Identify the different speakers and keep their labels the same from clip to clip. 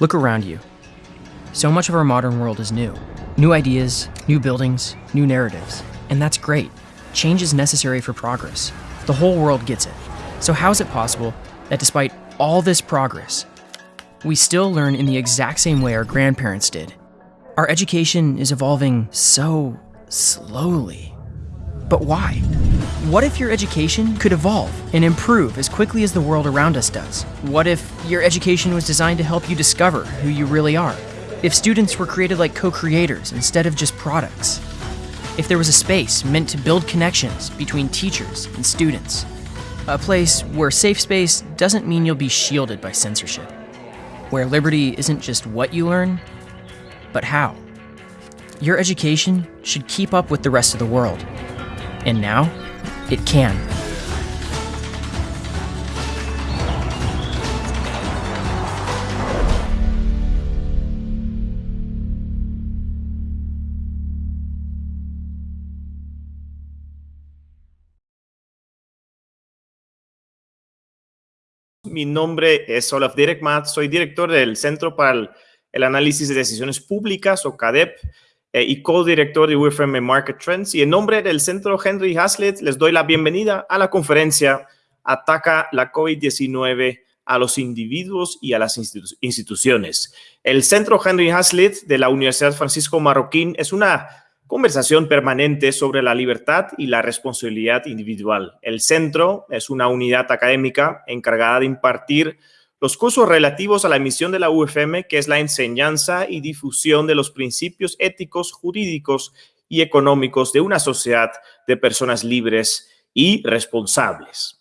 Speaker 1: Look around you. So much of our modern world is new. New ideas, new buildings, new narratives. And that's great. Change is necessary for progress. The whole world gets it. So, how is it possible that despite all this progress, we still learn in the exact same way our grandparents did? Our education is evolving so slowly. But why? What if your education could evolve and improve as quickly as the world around us does? What if your education was designed to help you discover who you really are? If students were created like co creators instead of just products? If there was a space meant to build connections between teachers and students? A place where safe space doesn't mean you'll be shielded by censorship. Where liberty isn't just what you learn, but how. Your education should keep up with the rest of the world. And now, it can.
Speaker 2: Mi nombre es Olaf Direkmat, soy director del Centro para el Análisis de Decisiones Públicas, o CADEP, eh, y co-director de UFM Market Trends. Y en nombre del Centro Henry Hazlitt, les doy la bienvenida a la conferencia Ataca la COVID-19 a los individuos y a las instituciones. El Centro Henry Hazlitt de la Universidad Francisco Marroquín es una conversación permanente sobre la libertad y la responsabilidad individual. El centro es una unidad académica encargada de impartir los cursos relativos a la misión de la UFM, que es la enseñanza y difusión de los principios éticos, jurídicos y económicos de una sociedad de personas libres y responsables.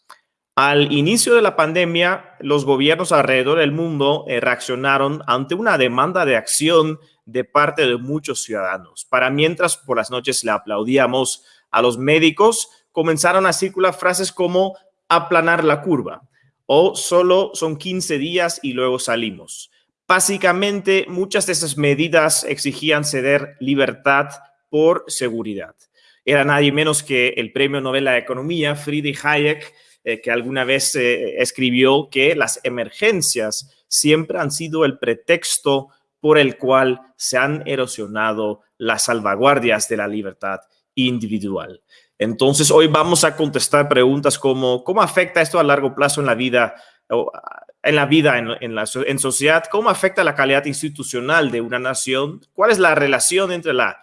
Speaker 2: Al inicio de la pandemia, los gobiernos alrededor del mundo eh, reaccionaron ante una demanda de acción de parte de muchos ciudadanos. Para mientras por las noches le aplaudíamos a los médicos, comenzaron a circular frases como aplanar la curva, o solo son 15 días y luego salimos. Básicamente, muchas de esas medidas exigían ceder libertad por seguridad. Era nadie menos que el premio Nobel de Economía, Friedrich Hayek, eh, que alguna vez eh, escribió que las emergencias siempre han sido el pretexto por el cual se han erosionado las salvaguardias de la libertad individual. Entonces, hoy vamos a contestar preguntas como cómo afecta esto a largo plazo en la vida, en la vida en, la en sociedad, cómo afecta la calidad institucional de una nación, cuál es la relación entre la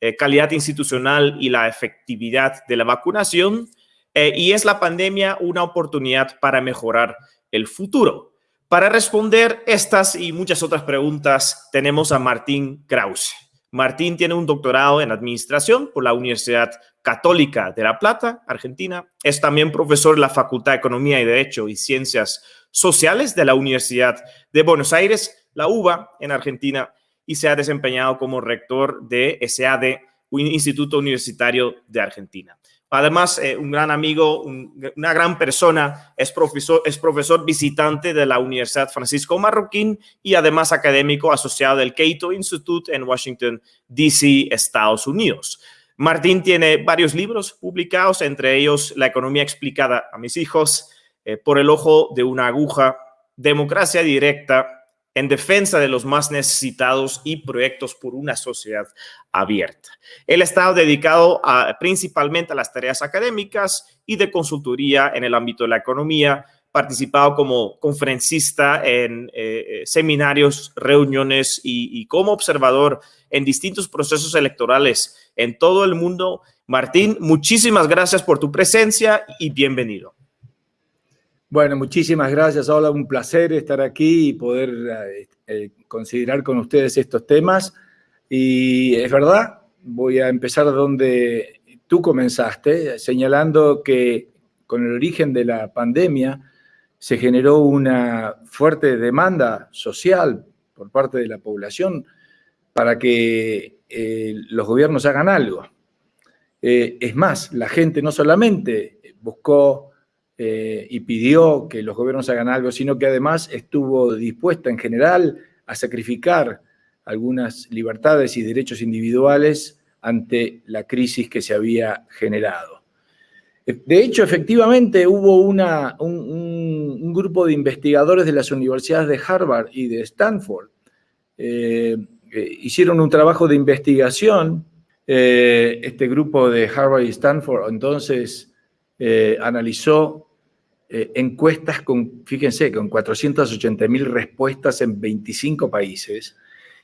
Speaker 2: eh, calidad institucional y la efectividad de la vacunación, eh, y es la pandemia una oportunidad para mejorar el futuro. Para responder estas y muchas otras preguntas, tenemos a Martín Krause. Martín tiene un doctorado en administración por la Universidad Católica de La Plata, Argentina. Es también profesor de la Facultad de Economía y Derecho y Ciencias Sociales de la Universidad de Buenos Aires, la UBA, en Argentina, y se ha desempeñado como rector de SAD, instituto universitario de Argentina. Además, eh, un gran amigo, una gran persona, es profesor, es profesor visitante de la Universidad Francisco Marroquín y además académico asociado del Cato Institute en Washington, D.C., Estados Unidos. Martín tiene varios libros publicados, entre ellos La economía explicada a mis hijos, eh, Por el ojo de una aguja, Democracia directa, En defensa de los más necesitados y Proyectos por una sociedad abierta. Él ha estado dedicado principalmente a las tareas académicas y de consultoría en el ámbito de la economía, participado como conferencista en eh, eh, seminarios, reuniones y, como observador en distintos procesos electorales en todo el mundo. Martín, muchísimas gracias por tu presencia y bienvenido.
Speaker 3: Bueno, muchísimas gracias. Hola, un placer estar aquí y poder eh, considerar con ustedes estos temas. Y es verdad, voy a empezar donde tú comenzaste, señalando que con el origen de la pandemia, se generó una fuerte demanda social por parte de la población para que eh, los gobiernos hagan algo. Eh, es más, la gente no solamente buscó eh, y pidió que los gobiernos hagan algo, sino que además estuvo dispuesta en general a sacrificar algunas libertades y derechos individuales ante la crisis que se había generado. De hecho, efectivamente hubo un, grupo de investigadores de las universidades de Harvard y de Stanford. Eh, eh, hicieron un trabajo de investigación. Eh, este grupo de Harvard y Stanford entonces analizó encuestas con, fíjense, con 480 mil respuestas en 25 países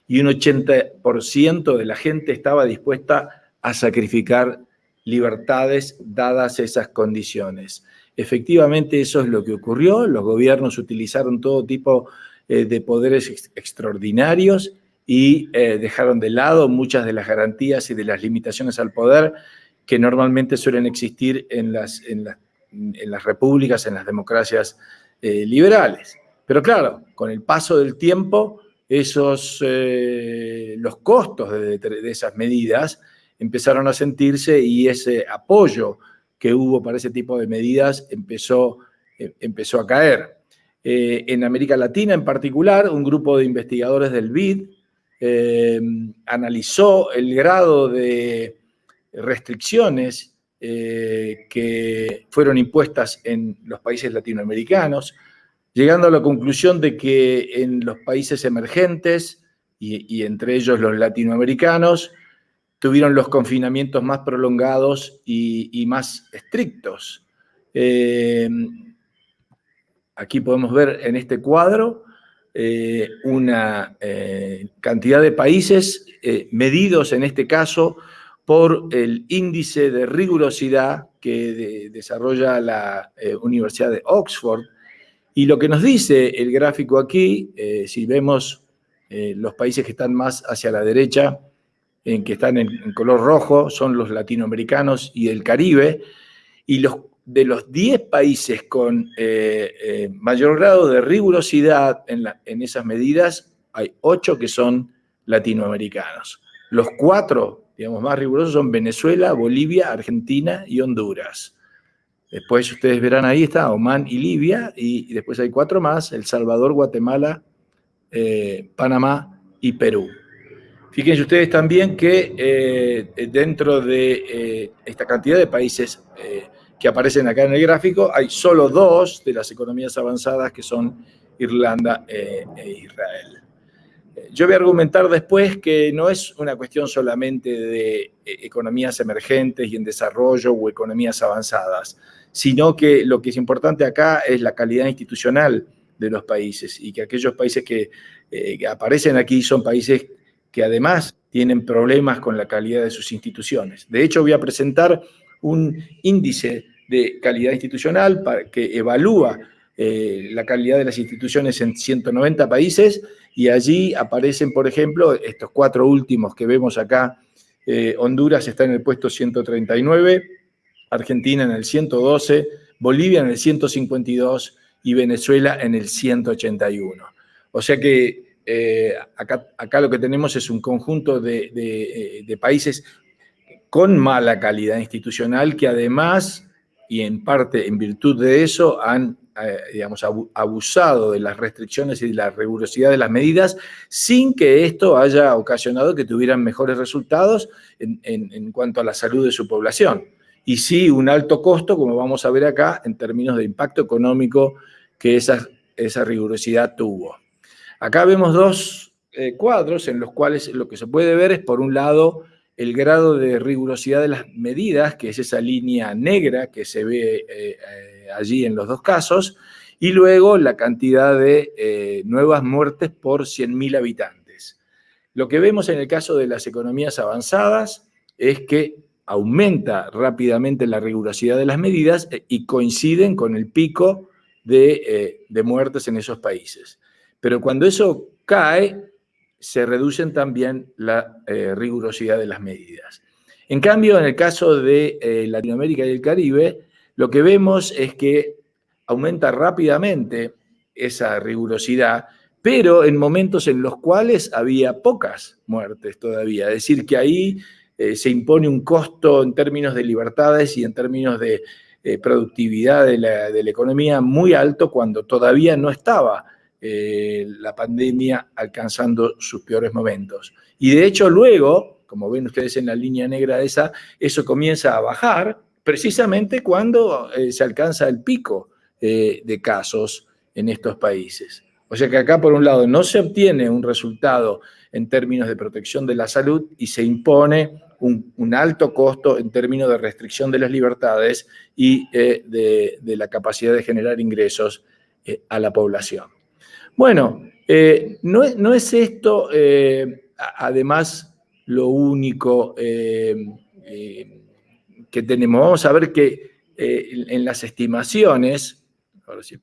Speaker 3: y un 80% de la gente estaba dispuesta a sacrificar libertades dadas esas condiciones. Efectivamente, eso es lo que ocurrió. Los gobiernos utilizaron todo tipo eh, de poderes extraordinarios y eh, dejaron de lado muchas de las garantías y de las limitaciones al poder que normalmente suelen existir en las, en las repúblicas, en las democracias eh, liberales. Pero claro, con el paso del tiempo, esos, los costos de esas medidas empezaron a sentirse y ese apoyo que hubo para ese tipo de medidas empezó, eh, empezó a caer. Eh, en América Latina en particular, un grupo de investigadores del BID eh, analizó el grado de restricciones que fueron impuestas en los países latinoamericanos, llegando a la conclusión de que en los países emergentes, y entre ellos los latinoamericanos, tuvieron los confinamientos más prolongados y, más estrictos. Eh, aquí podemos ver en este cuadro eh, una eh, cantidad de países medidos en este caso por el índice de rigurosidad que desarrolla la Universidad de Oxford. Y lo que nos dice el gráfico aquí, si vemos los países que están más hacia la derecha, en que están en, color rojo, son los latinoamericanos y el Caribe, y los, de los 10 países con eh, eh, mayor grado de rigurosidad en, esas medidas, hay 8 que son latinoamericanos. Los cuatro, digamos, más rigurosos son Venezuela, Bolivia, Argentina y Honduras. Después ustedes verán ahí está Oman y Libia, y después hay cuatro más, El Salvador, Guatemala, eh, Panamá y Perú. Fíjense ustedes también que eh, dentro de eh, esta cantidad de países eh, que aparecen acá en el gráfico, hay solo dos de las economías avanzadas que son Irlanda e Israel. Yo voy a argumentar después que no es una cuestión solamente de economías emergentes y en desarrollo o economías avanzadas, sino que lo que es importante acá es la calidad institucional de los países y que aquellos países que, que aparecen aquí son países que además tienen problemas con la calidad de sus instituciones. De hecho, voy a presentar un índice de calidad institucional que evalúa eh, la calidad de las instituciones en 190 países y allí aparecen, por ejemplo, estos cuatro últimos que vemos acá. Eh, Honduras está en el puesto 139, Argentina en el 112, Bolivia en el 152 y Venezuela en el 181. O sea que eh, acá, lo que tenemos es un conjunto de, eh, países con mala calidad institucional que además, y en parte en virtud de eso, han eh, digamos, abusado de las restricciones y de la rigurosidad de las medidas sin que esto haya ocasionado que tuvieran mejores resultados en, cuanto a la salud de su población. Y sí, un alto costo, como vamos a ver acá, en términos de impacto económico que esa rigurosidad tuvo. Acá vemos dos eh, cuadros en los cuales lo que se puede ver es, por un lado, el grado de rigurosidad de las medidas, que es esa línea negra que se ve eh, eh, allí en los dos casos, y luego la cantidad de nuevas muertes por 100.000 habitantes. Lo que vemos en el caso de las economías avanzadas es que aumenta rápidamente la rigurosidad de las medidas y coinciden con el pico de, de muertes en esos países. Pero cuando eso cae, se reducen también la eh, rigurosidad de las medidas. En cambio, en el caso de eh, Latinoamérica y el Caribe, lo que vemos es que aumenta rápidamente esa rigurosidad, pero en momentos en los cuales había pocas muertes todavía. Es decir, que ahí eh, se impone un costo en términos de libertades y en términos de productividad de la, de la economía muy alto cuando todavía no estaba eh, la pandemia alcanzando sus peores momentos. Y de hecho luego, como ven ustedes en la línea negra esa, eso comienza a bajar, precisamente cuando eh, se alcanza el pico eh, de casos en estos países. O sea que acá, por un lado, no se obtiene un resultado en términos de protección de la salud y se impone un, alto costo en términos de restricción de las libertades y de, la capacidad de generar ingresos a la población. Bueno, eh, no, es esto, además, lo único que tenemos. Vamos a ver que en las estimaciones, ahora sí,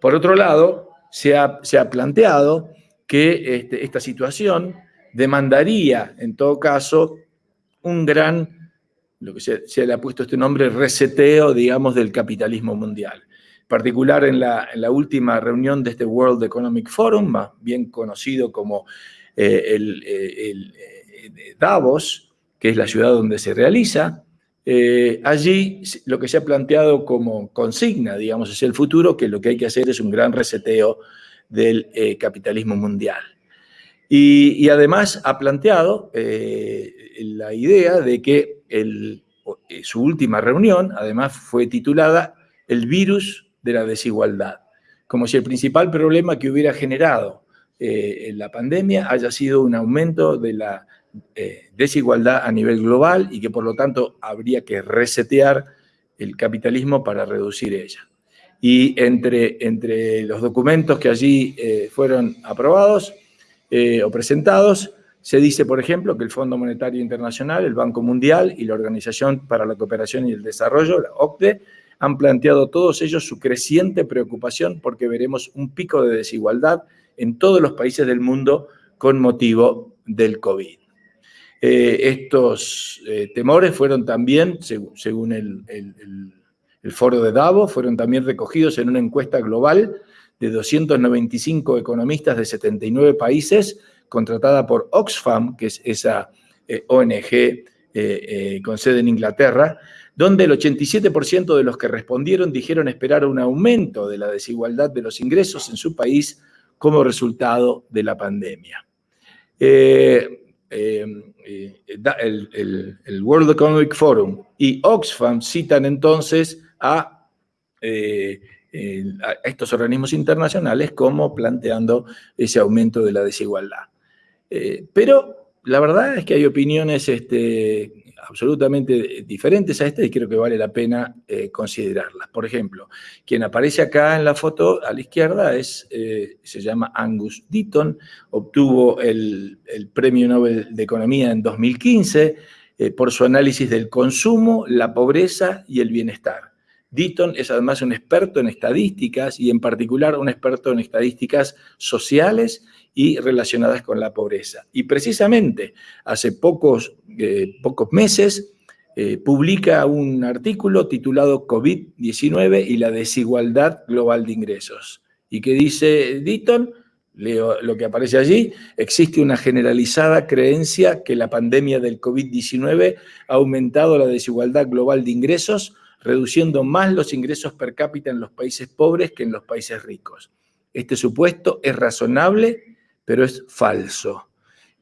Speaker 3: por otro lado, se ha, se planteado que este, esta situación demandaría, en todo caso, un gran, lo que se, le ha puesto este nombre, reseteo, digamos, del capitalismo mundial. En particular en la, última reunión de este World Economic Forum, más bien conocido como eh, el, eh, Davos, que es la ciudad donde se realiza, eh, allí lo que se ha planteado como consigna, digamos, es el futuro, que lo que hay que hacer es un gran reseteo del eh, capitalismo mundial. Y, además ha planteado eh, la idea de que eh, su última reunión, además, fue titulada El virus de la desigualdad, como si el principal problema que hubiera generado la pandemia haya sido un aumento de la desigualdad a nivel global y que por lo tanto habría que resetear el capitalismo para reducir ella. Y entre, entre los documentos que allí eh, fueron aprobados eh, o presentados, se dice, por ejemplo, que el Fondo Monetario Internacional, el Banco Mundial y la Organización para la Cooperación y el Desarrollo, la OCDE, han planteado todos ellos su creciente preocupación porque veremos un pico de desigualdad en todos los países del mundo con motivo del COVID. Eh, estos temores fueron también, según el foro de Davos fueron también recogidos en una encuesta global de 295 economistas de 79 países, contratada por Oxfam, que es esa eh, ONG eh, eh, con sede en Inglaterra, donde el 87% de los que respondieron dijeron esperar un aumento de la desigualdad de los ingresos en su país como resultado de la pandemia. el World Economic Forum y Oxfam citan entonces eh, a, estos organismos internacionales como planteando ese aumento de la desigualdad. Eh, pero la verdad es que hay opiniones este, absolutamente diferentes a esta y creo que vale la pena eh, considerarlas. Por ejemplo, quien aparece acá en la foto a la izquierda es, se llama Angus Deaton, obtuvo el, el, Premio Nobel de Economía en 2015 por su análisis del consumo, la pobreza y el bienestar. Deaton es además un experto en estadísticas y en particular un experto en estadísticas sociales y relacionadas con la pobreza. Y precisamente hace pocos, eh, pocos meses eh, publica un artículo titulado COVID-19 y la desigualdad global de ingresos. ¿Y qué dice Deaton? Leo lo que aparece allí, existe una generalizada creencia que la pandemia del COVID-19 ha aumentado la desigualdad global de ingresos reduciendo más los ingresos per cápita en los países pobres que en los países ricos. Este supuesto es razonable, pero es falso.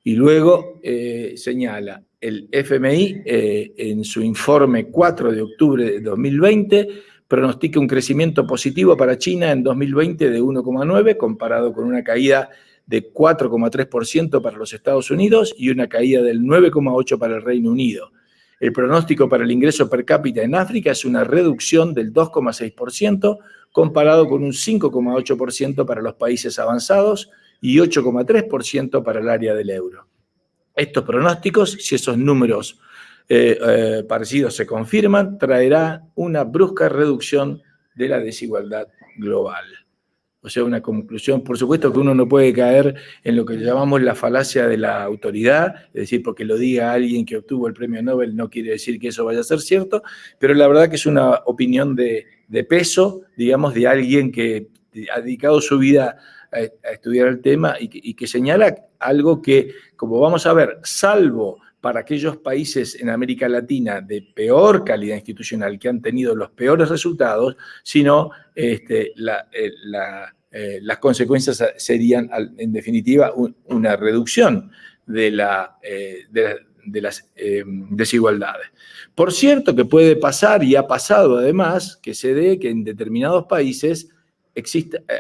Speaker 3: Y luego eh, señala, el FMI eh, en su informe 4 de octubre de 2020 pronostica un crecimiento positivo para China en 2020 de 1,9 comparado con una caída de 4,3% para los Estados Unidos y una caída del 9,8% para el Reino Unido. El pronóstico para el ingreso per cápita en África es una reducción del 2,6% comparado con un 5,8% para los países avanzados y 8,3% para el área del euro. Estos pronósticos, si esos números eh, eh, parecidos se confirman, traerá una brusca reducción de la desigualdad global. O sea, una conclusión, por supuesto que uno no puede caer en lo que llamamos la falacia de la autoridad, es decir, porque lo diga alguien que obtuvo el premio Nobel no quiere decir que eso vaya a ser cierto, pero la verdad que es una opinión de, peso, digamos, de alguien que ha dedicado su vida a, estudiar el tema y que señala algo que, como vamos a ver, salvo para aquellos países en América Latina de peor calidad institucional que han tenido los peores resultados, sino este, eh, eh, las consecuencias serían, en definitiva, una reducción de eh, las eh, desigualdades. Por cierto que puede pasar, y ha pasado además, que se dé que en determinados países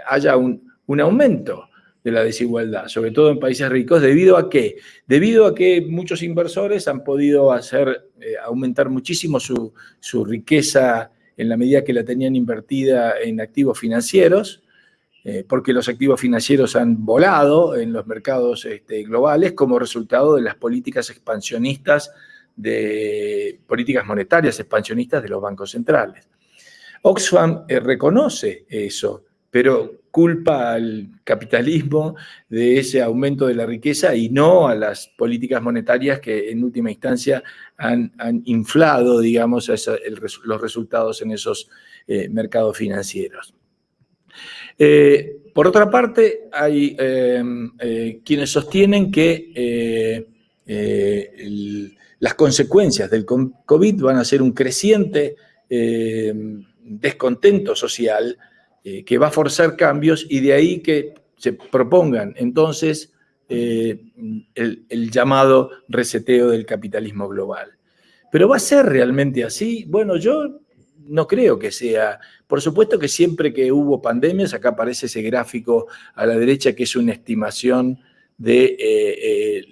Speaker 3: haya un, aumento de la desigualdad, sobre todo en países ricos, debido a qué? Debido a que muchos inversores han podido hacer aumentar muchísimo su, su riqueza en la medida que la tenían invertida en activos financieros, eh, porque los activos financieros han volado en los mercados este, globales como resultado de las políticas expansionistas, de políticas monetarias expansionistas de los bancos centrales. Oxfam eh, reconoce eso, pero culpa al capitalismo de ese aumento de la riqueza y no a las políticas monetarias que en última instancia han, inflado, digamos, los resultados en esos eh, mercados financieros. Eh, por otra parte, hay em, eh, quienes sostienen que las consecuencias del COVID van a ser un creciente em, descontento social que va a forzar cambios y de ahí que se propongan entonces el, el llamado reseteo del capitalismo global. Pero ¿va a ser realmente así? Bueno, yo no creo que sea. Por supuesto que siempre que hubo pandemias, acá aparece ese gráfico a la derecha que es una estimación de eh,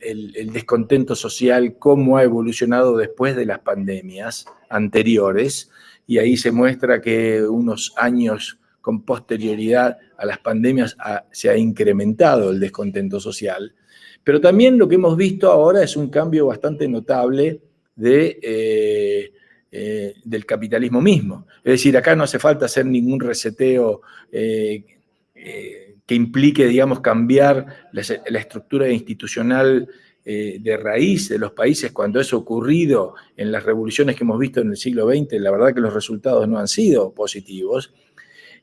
Speaker 3: el, descontento social, cómo ha evolucionado después de las pandemias anteriores, y ahí se muestra que unos años con posterioridad a las pandemias se ha incrementado el descontento social. Pero también lo que hemos visto ahora es un cambio bastante notable de... Eh, eh, del capitalismo mismo. Es decir, acá no hace falta hacer ningún reseteo eh, que implique, digamos, cambiar la, estructura institucional de raíz de los países cuando eso ha ocurrido en las revoluciones que hemos visto en el siglo XX, la verdad que los resultados no han sido positivos.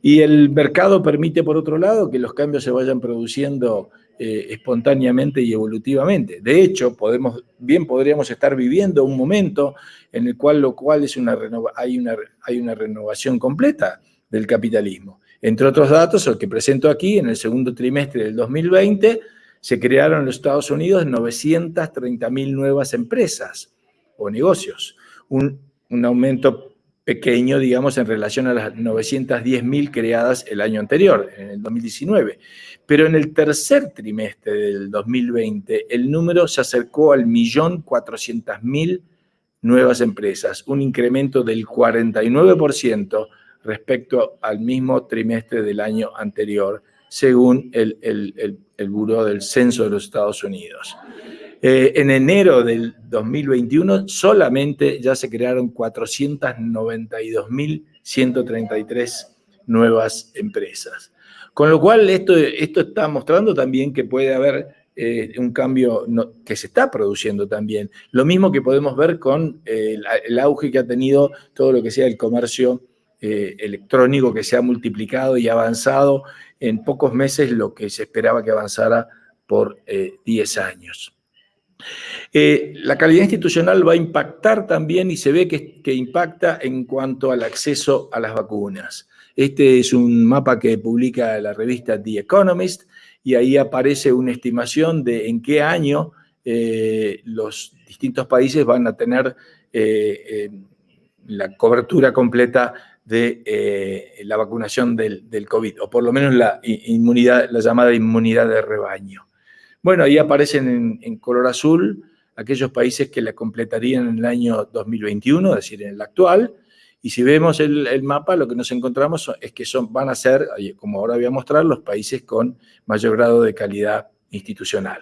Speaker 3: Y el mercado permite, por otro lado, que los cambios se vayan produciendo eh, espontáneamente y evolutivamente. De hecho, podemos, bien podríamos estar viviendo un momento en el cual, lo cual es una hay, una, hay una renovación completa del capitalismo. Entre otros datos, el que presento aquí, en el segundo trimestre del 2020, se crearon en los Estados Unidos 930.000 nuevas empresas o negocios, un, aumento pequeño, digamos, en relación a las 910.000 creadas el año anterior, en el 2019. Pero en el tercer trimestre del 2020, el número se acercó al millón cuatrocientas mil nuevas empresas, un incremento del 49% respecto al mismo trimestre del año anterior, según el, el, el, Buró del Censo de los Estados Unidos. Eh, en enero del 2021 solamente ya se crearon 492.133 nuevas empresas. Con lo cual esto, esto está mostrando también que puede haber eh, un cambio que se está produciendo también. Lo mismo que podemos ver con eh, el, auge que ha tenido todo lo que sea el comercio electrónico que se ha multiplicado y avanzado en pocos meses lo que se esperaba que avanzara por 10 años. Eh, la calidad institucional va a impactar también y se ve que, impacta en cuanto al acceso a las vacunas. Este es un mapa que publica la revista The Economist y ahí aparece una estimación de en qué año eh, los distintos países van a tener eh, la cobertura completa de la vacunación del, del, COVID, o por lo menos la, inmunidad, la llamada inmunidad de rebaño. Bueno, ahí aparecen en, color azul aquellos países que la completarían en el año 2021, es decir, en el actual, y si vemos el, mapa, lo que nos encontramos es que son, van a ser, como ahora voy a mostrar, los países con mayor grado de calidad institucional.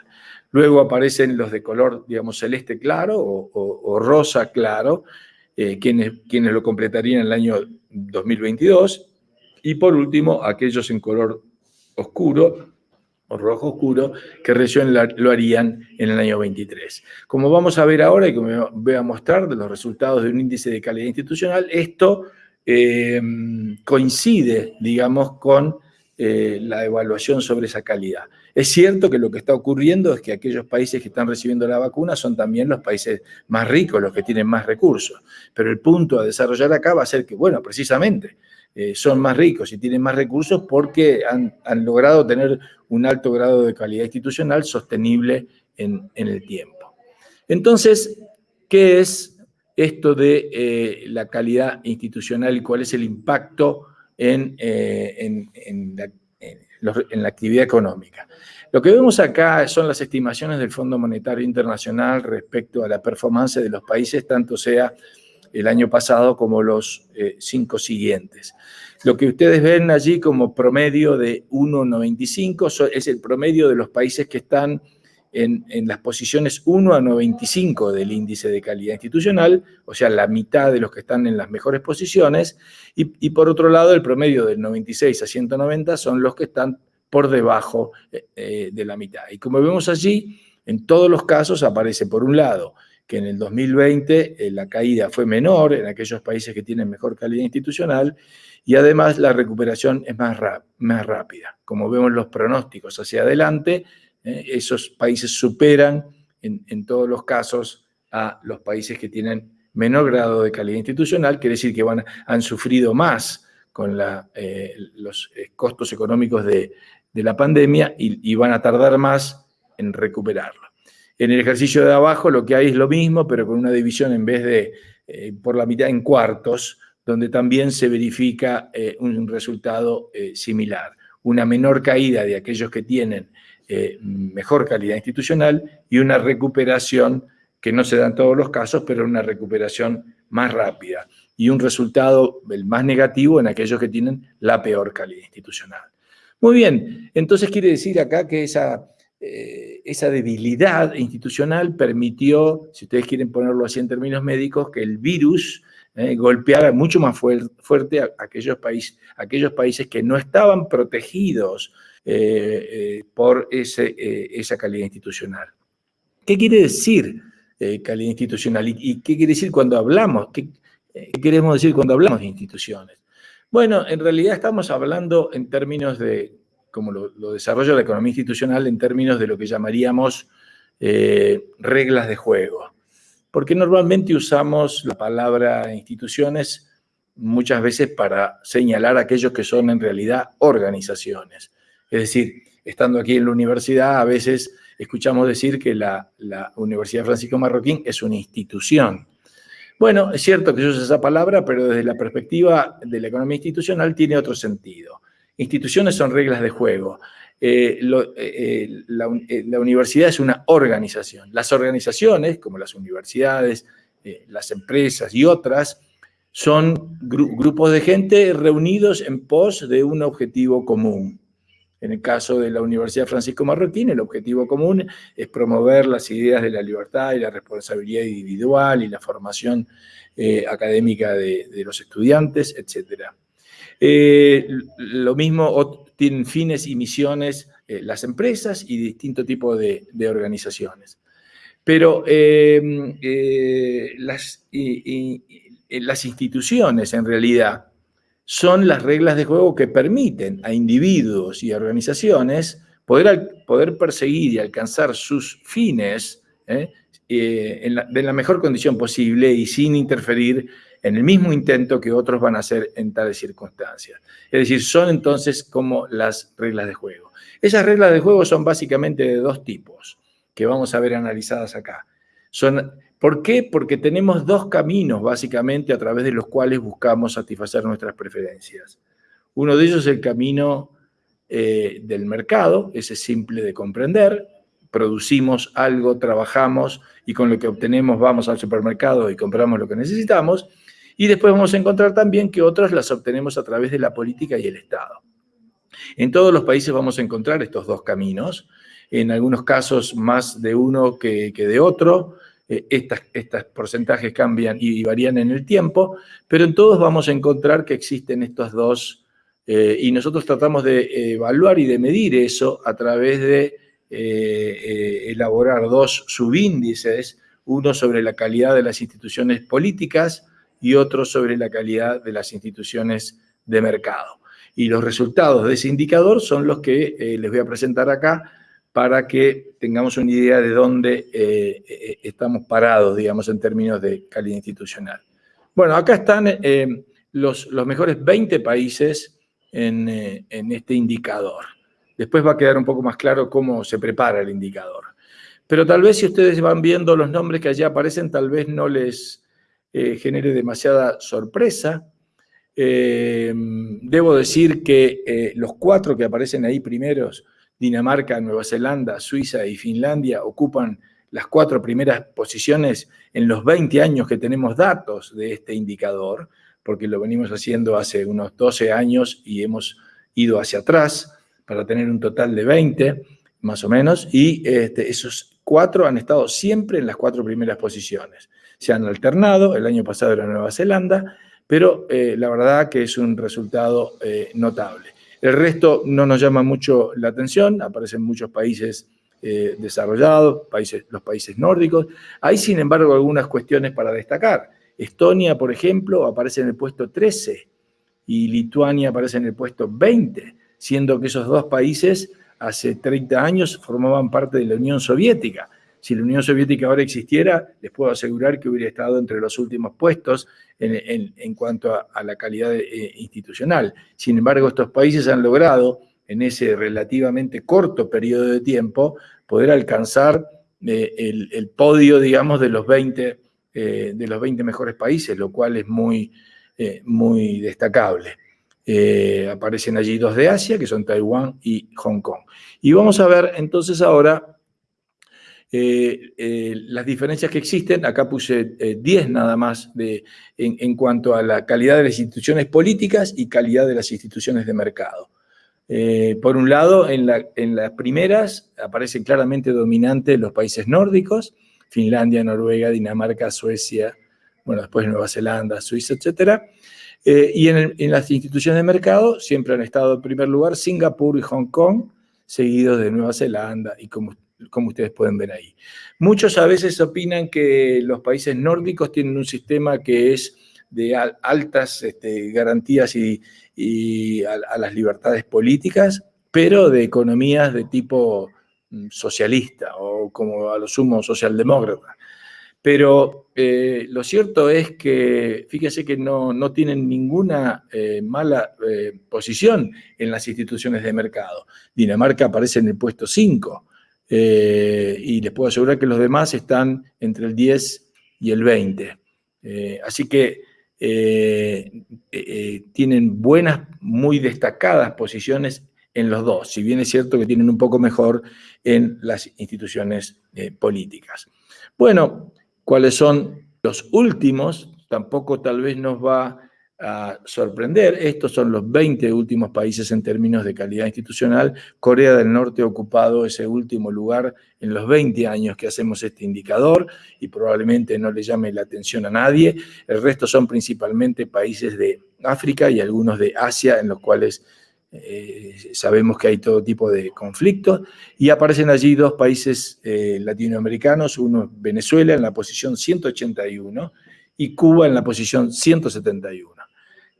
Speaker 3: Luego aparecen los de color, digamos, celeste claro o, rosa claro, eh, quienes, quienes lo completarían en el año 2022. Y por último, aquellos en color oscuro, o rojo oscuro, que recién lo harían en el año 23. Como vamos a ver ahora y como voy a mostrar de los resultados de un índice de calidad institucional, esto eh, coincide, digamos, con eh, la evaluación sobre esa calidad. Es cierto que lo que está ocurriendo es que aquellos países que están recibiendo la vacuna son también los países más ricos, los que tienen más recursos. Pero el punto a desarrollar acá va a ser que, bueno, precisamente, eh, son más ricos y tienen más recursos porque han, logrado tener un alto grado de calidad institucional sostenible en, el tiempo. Entonces, ¿qué es esto de eh, la calidad institucional y cuál es el impacto en, en, en, la, en la actividad económica? Lo que vemos acá son las estimaciones del Fondo Monetario Internacional respecto a la performance de los países, tanto sea el año pasado como los eh, cinco siguientes. Lo que ustedes ven allí como promedio de 1,95 es el promedio de los países que están en, las posiciones 1 a 95 del índice de calidad institucional, o sea, la mitad de los que están en las mejores posiciones, y, por otro lado el promedio del 96 a 190 son los que están por debajo eh, eh, de la mitad. Y como vemos allí, en todos los casos aparece por un lado que en el 2020 eh, la caída fue menor en aquellos países que tienen mejor calidad institucional y además la recuperación es más, más rápida. Como vemos los pronósticos hacia adelante, esos países superan en, todos los casos a los países que tienen menor grado de calidad institucional, quiere decir que van, han sufrido más con la, los costos económicos de, la pandemia y, van a tardar más en recuperarlo. En el ejercicio de abajo lo que hay es lo mismo, pero con una división en vez de eh, por la mitad en cuartos, donde también se verifica eh, un resultado eh, similar. Una menor caída de aquellos que tienen mejor calidad institucional y una recuperación que no se da en todos los casos, pero una recuperación más rápida. Y un resultado el más negativo en aquellos que tienen la peor calidad institucional. Muy bien, entonces quiere decir acá que esa, eh, esa debilidad institucional permitió, si ustedes quieren ponerlo así en términos médicos, que el virus eh, golpeara mucho más fuerte a aquellos, aquellos países que no estaban protegidos eh, por ese, esa calidad institucional. ¿Qué quiere decir calidad institucional? ¿Y, qué quiere decir cuando hablamos? ¿Qué queremos decir cuando hablamos de instituciones? Bueno, en realidad estamos hablando en términos de, como lo, desarrolla la economía institucional, en términos de lo que llamaríamos eh, reglas de juego. Porque normalmente usamos la palabra instituciones muchas veces para señalar aquellos que son en realidad organizaciones. Es decir, estando aquí en la universidad, a veces escuchamos decir que la, Universidad Francisco Marroquín es una institución. Bueno, es cierto que yo uso esa palabra, pero desde la perspectiva de la economía institucional tiene otro sentido. Instituciones son reglas de juego. Eh, eh, eh, la, universidad es una organización. Las organizaciones, como las universidades, las empresas y otras, son grupos de gente reunidos en pos de un objetivo común. En el caso de la Universidad Francisco Marroquín, el objetivo común es promover las ideas de la libertad y la responsabilidad individual y la formación eh, académica de, los estudiantes, etc. Eh, lo mismo tienen fines y misiones eh, las empresas y distintos tipos de, organizaciones. Pero las, las instituciones, en realidad, son las reglas de juego que permiten a individuos y organizaciones poder, poder perseguir y alcanzar sus fines ¿eh? Eh, en, la, la, mejor condición posible y sin interferir en el mismo intento que otros van a hacer en tales circunstancias. Es decir, son entonces como las reglas de juego. Esas reglas de juego son básicamente de dos tipos, que vamos a ver analizadas acá. Son ¿Por qué? Porque tenemos dos caminos, básicamente, a través de los cuales buscamos satisfacer nuestras preferencias. Uno de ellos es el camino eh, del mercado, ese es simple de comprender. Producimos algo, trabajamos y con lo que obtenemos vamos al supermercado y compramos lo que necesitamos. Y después vamos a encontrar también que otras las obtenemos a través de la política y el Estado. En todos los países vamos a encontrar estos dos caminos, en algunos casos más de uno que, que de otro, eh, estos porcentajes cambian y varían en el tiempo, pero en todos vamos a encontrar que existen estos dos, eh, y nosotros tratamos de evaluar y de medir eso a través de eh, elaborar dos subíndices, uno sobre la calidad de las instituciones políticas y otro sobre la calidad de las instituciones de mercado. Y los resultados de ese indicador son los que les voy a presentar acá, para que tengamos una idea de dónde eh, eh, estamos parados, digamos, en términos de calidad institucional. Bueno, acá están eh, los, mejores 20 países en, en, este indicador. Después va a quedar un poco más claro cómo se prepara el indicador. Pero tal vez si ustedes van viendo los nombres que allí aparecen, tal vez no les genere demasiada sorpresa. Debo decir que los cuatro que aparecen ahí primeros, Dinamarca, Nueva Zelanda, Suiza y Finlandia, ocupan las cuatro primeras posiciones en los 20 años que tenemos datos de este indicador, porque lo venimos haciendo hace unos 12 años y hemos ido hacia atrás para tener un total de 20, más o menos, y este, esos cuatro han estado siempre en las cuatro primeras posiciones. Se han alternado, el año pasado era Nueva Zelanda, pero eh, la verdad que es un resultado eh, notable. El resto no nos llama mucho la atención, aparecen muchos países eh, desarrollados, países, los países nórdicos. Hay, sin embargo, algunas cuestiones para destacar. Estonia, por ejemplo, aparece en el puesto 13 y Lituania aparece en el puesto 20, siendo que esos dos países hace 30 años formaban parte de la Unión Soviética. Si la Unión Soviética ahora existiera, les puedo asegurar que hubiera estado entre los últimos puestos en, cuanto a, la calidad eh, institucional. Sin embargo, estos países han logrado, en ese relativamente corto periodo de tiempo, poder alcanzar eh, el, podio, digamos, de los 20, eh, de los 20 mejores países, lo cual es muy, muy destacable. Aparecen allí dos de Asia, que son Taiwán y Hong Kong. Y vamos a ver entonces ahora eh, eh, las diferencias que existen. Acá puse 10 nada más de, en, cuanto a la calidad de las instituciones políticas y calidad de las instituciones de mercado. por un lado, en, las primeras aparecen claramente dominantes los países nórdicos, Finlandia, Noruega, Dinamarca, Suecia, bueno, después Nueva Zelanda, Suiza. Eh, y en, las instituciones de mercado siempre han estado en primer lugar Singapur y Hong Kong, seguidos de Nueva Zelanda y como, como ustedes pueden ver ahí. Muchos a veces opinan que los países nórdicos tienen un sistema que es de altas este, garantías y, a, las libertades políticas, pero de economías de tipo mm, socialista o como a lo sumo socialdemócrata. Pero eh, lo cierto es que, fíjense que no, tienen ninguna eh, mala eh, posición en las instituciones de mercado. Dinamarca aparece en el puesto 5 y les puedo asegurar que los demás están entre el 10 y el 20. así que tienen buenas, muy destacadas posiciones en los dos, si bien es cierto que tienen un poco mejor en las instituciones políticas. Bueno, cuáles son los últimos, tampoco tal vez nos va a sorprender. Estos son los 20 últimos países en términos de calidad institucional. Corea del Norte ha ocupado ese último lugar en los 20 años que hacemos este indicador y probablemente no le llame la atención a nadie. El resto son principalmente países de África y algunos de Asia en los cuales eh, sabemos que hay todo tipo de conflictos, y aparecen allí dos países eh, latinoamericanos, uno Venezuela en la posición 181 y Cuba en la posición 171.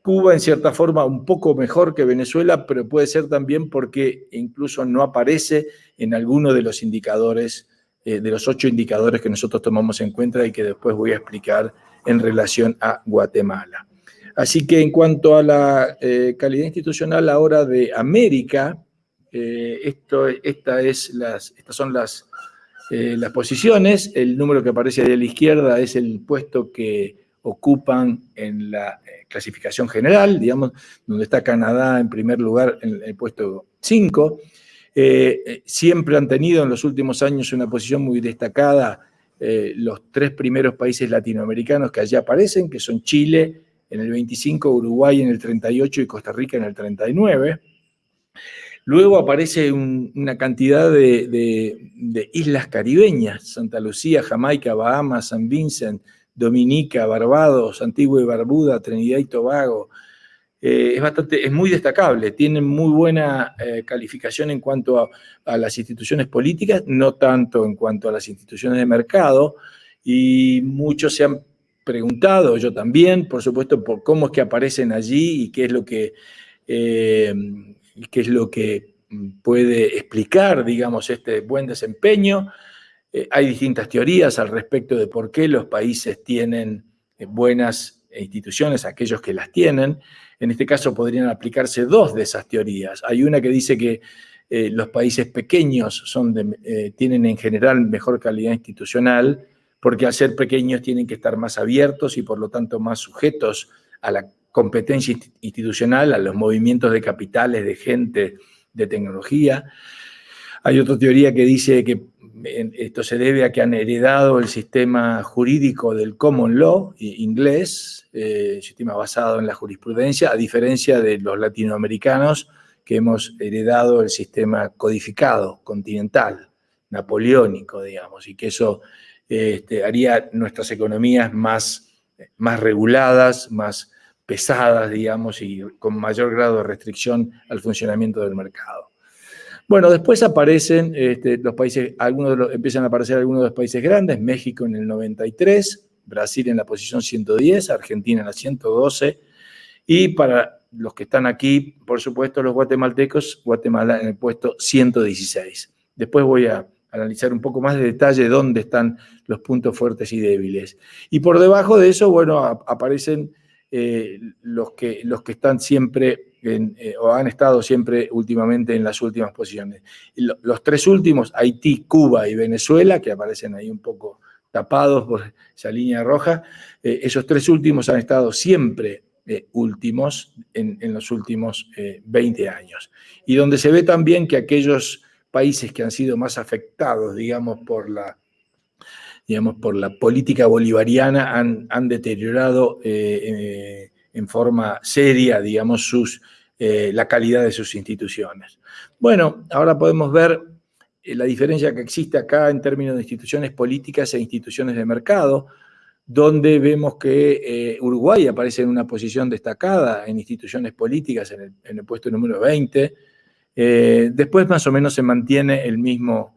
Speaker 3: Cuba en cierta forma un poco mejor que Venezuela, pero puede ser también porque incluso no aparece en alguno de los indicadores, eh, de los ocho indicadores que nosotros tomamos en cuenta y que después voy a explicar en relación a Guatemala. Así que en cuanto a la eh, calidad institucional ahora de América, eh, esta es estas son las, las posiciones. El número que aparece ahí a la izquierda es el puesto que ocupan en la clasificación general, digamos, donde está Canadá en primer lugar en el puesto 5. siempre han tenido en los últimos años una posición muy destacada los tres primeros países latinoamericanos que allí aparecen, que son Chile, en el 25, Uruguay en el 38 y Costa Rica en el 39. Luego aparece una cantidad de, islas caribeñas, Santa Lucía, Jamaica, Bahamas, San Vincent, Dominica, Barbados, Antigua y Barbuda, Trinidad y Tobago. Eh, es, bastante, es muy destacable, tienen muy buena eh, calificación en cuanto a, las instituciones políticas, no tanto en cuanto a las instituciones de mercado, y muchos se han preguntado, yo también, por supuesto, por cómo es que aparecen allí y qué es lo que, eh, qué es lo que puede explicar, digamos, este buen desempeño. Eh, hay distintas teorías al respecto de por qué los países tienen eh, buenas instituciones, aquellos que las tienen. En este caso podrían aplicarse dos de esas teorías. Hay una que dice que eh, los países pequeños tienen en general mejor calidad institucional, porque al ser pequeños tienen que estar más abiertos y por lo tanto más sujetos a la competencia institucional, a los movimientos de capitales, de gente, de tecnología. Hay otra teoría que dice que esto se debe a que han heredado el sistema jurídico del common law inglés, eh, sistema basado en la jurisprudencia, a diferencia de los latinoamericanos que hemos heredado el sistema codificado, continental, napoleónico, digamos, y que eso este, haría nuestras economías más, más reguladas, más pesadas, digamos, y con mayor grado de restricción al funcionamiento del mercado. Bueno, después aparecen este, los países, algunos empiezan a aparecer algunos de los países grandes, México en el 93, Brasil en la posición 110, Argentina en la 112, y para los que están aquí, por supuesto, los guatemaltecos, Guatemala en el puesto 116. Después voy a analizar un poco más de detalle dónde están los puntos fuertes y débiles. Y por debajo de eso, bueno, aparecen eh, los, que, los que están siempre eh, o han estado siempre últimamente en las últimas posiciones. los tres últimos, Haití, Cuba y Venezuela, que aparecen ahí un poco tapados por esa línea roja, eh, esos tres últimos han estado siempre eh, últimos en, los últimos 20 años. Y donde se ve también que aquellos países que han sido más afectados, digamos, por la, digamos, por la política bolivariana han, han deteriorado en forma seria, digamos, eh, la calidad de sus instituciones. Bueno, ahora podemos ver eh, la diferencia que existe acá en términos de instituciones políticas e instituciones de mercado, donde vemos que eh, Uruguay aparece en una posición destacada en instituciones políticas, en el, puesto número 20. después más o menos se mantiene el mismo,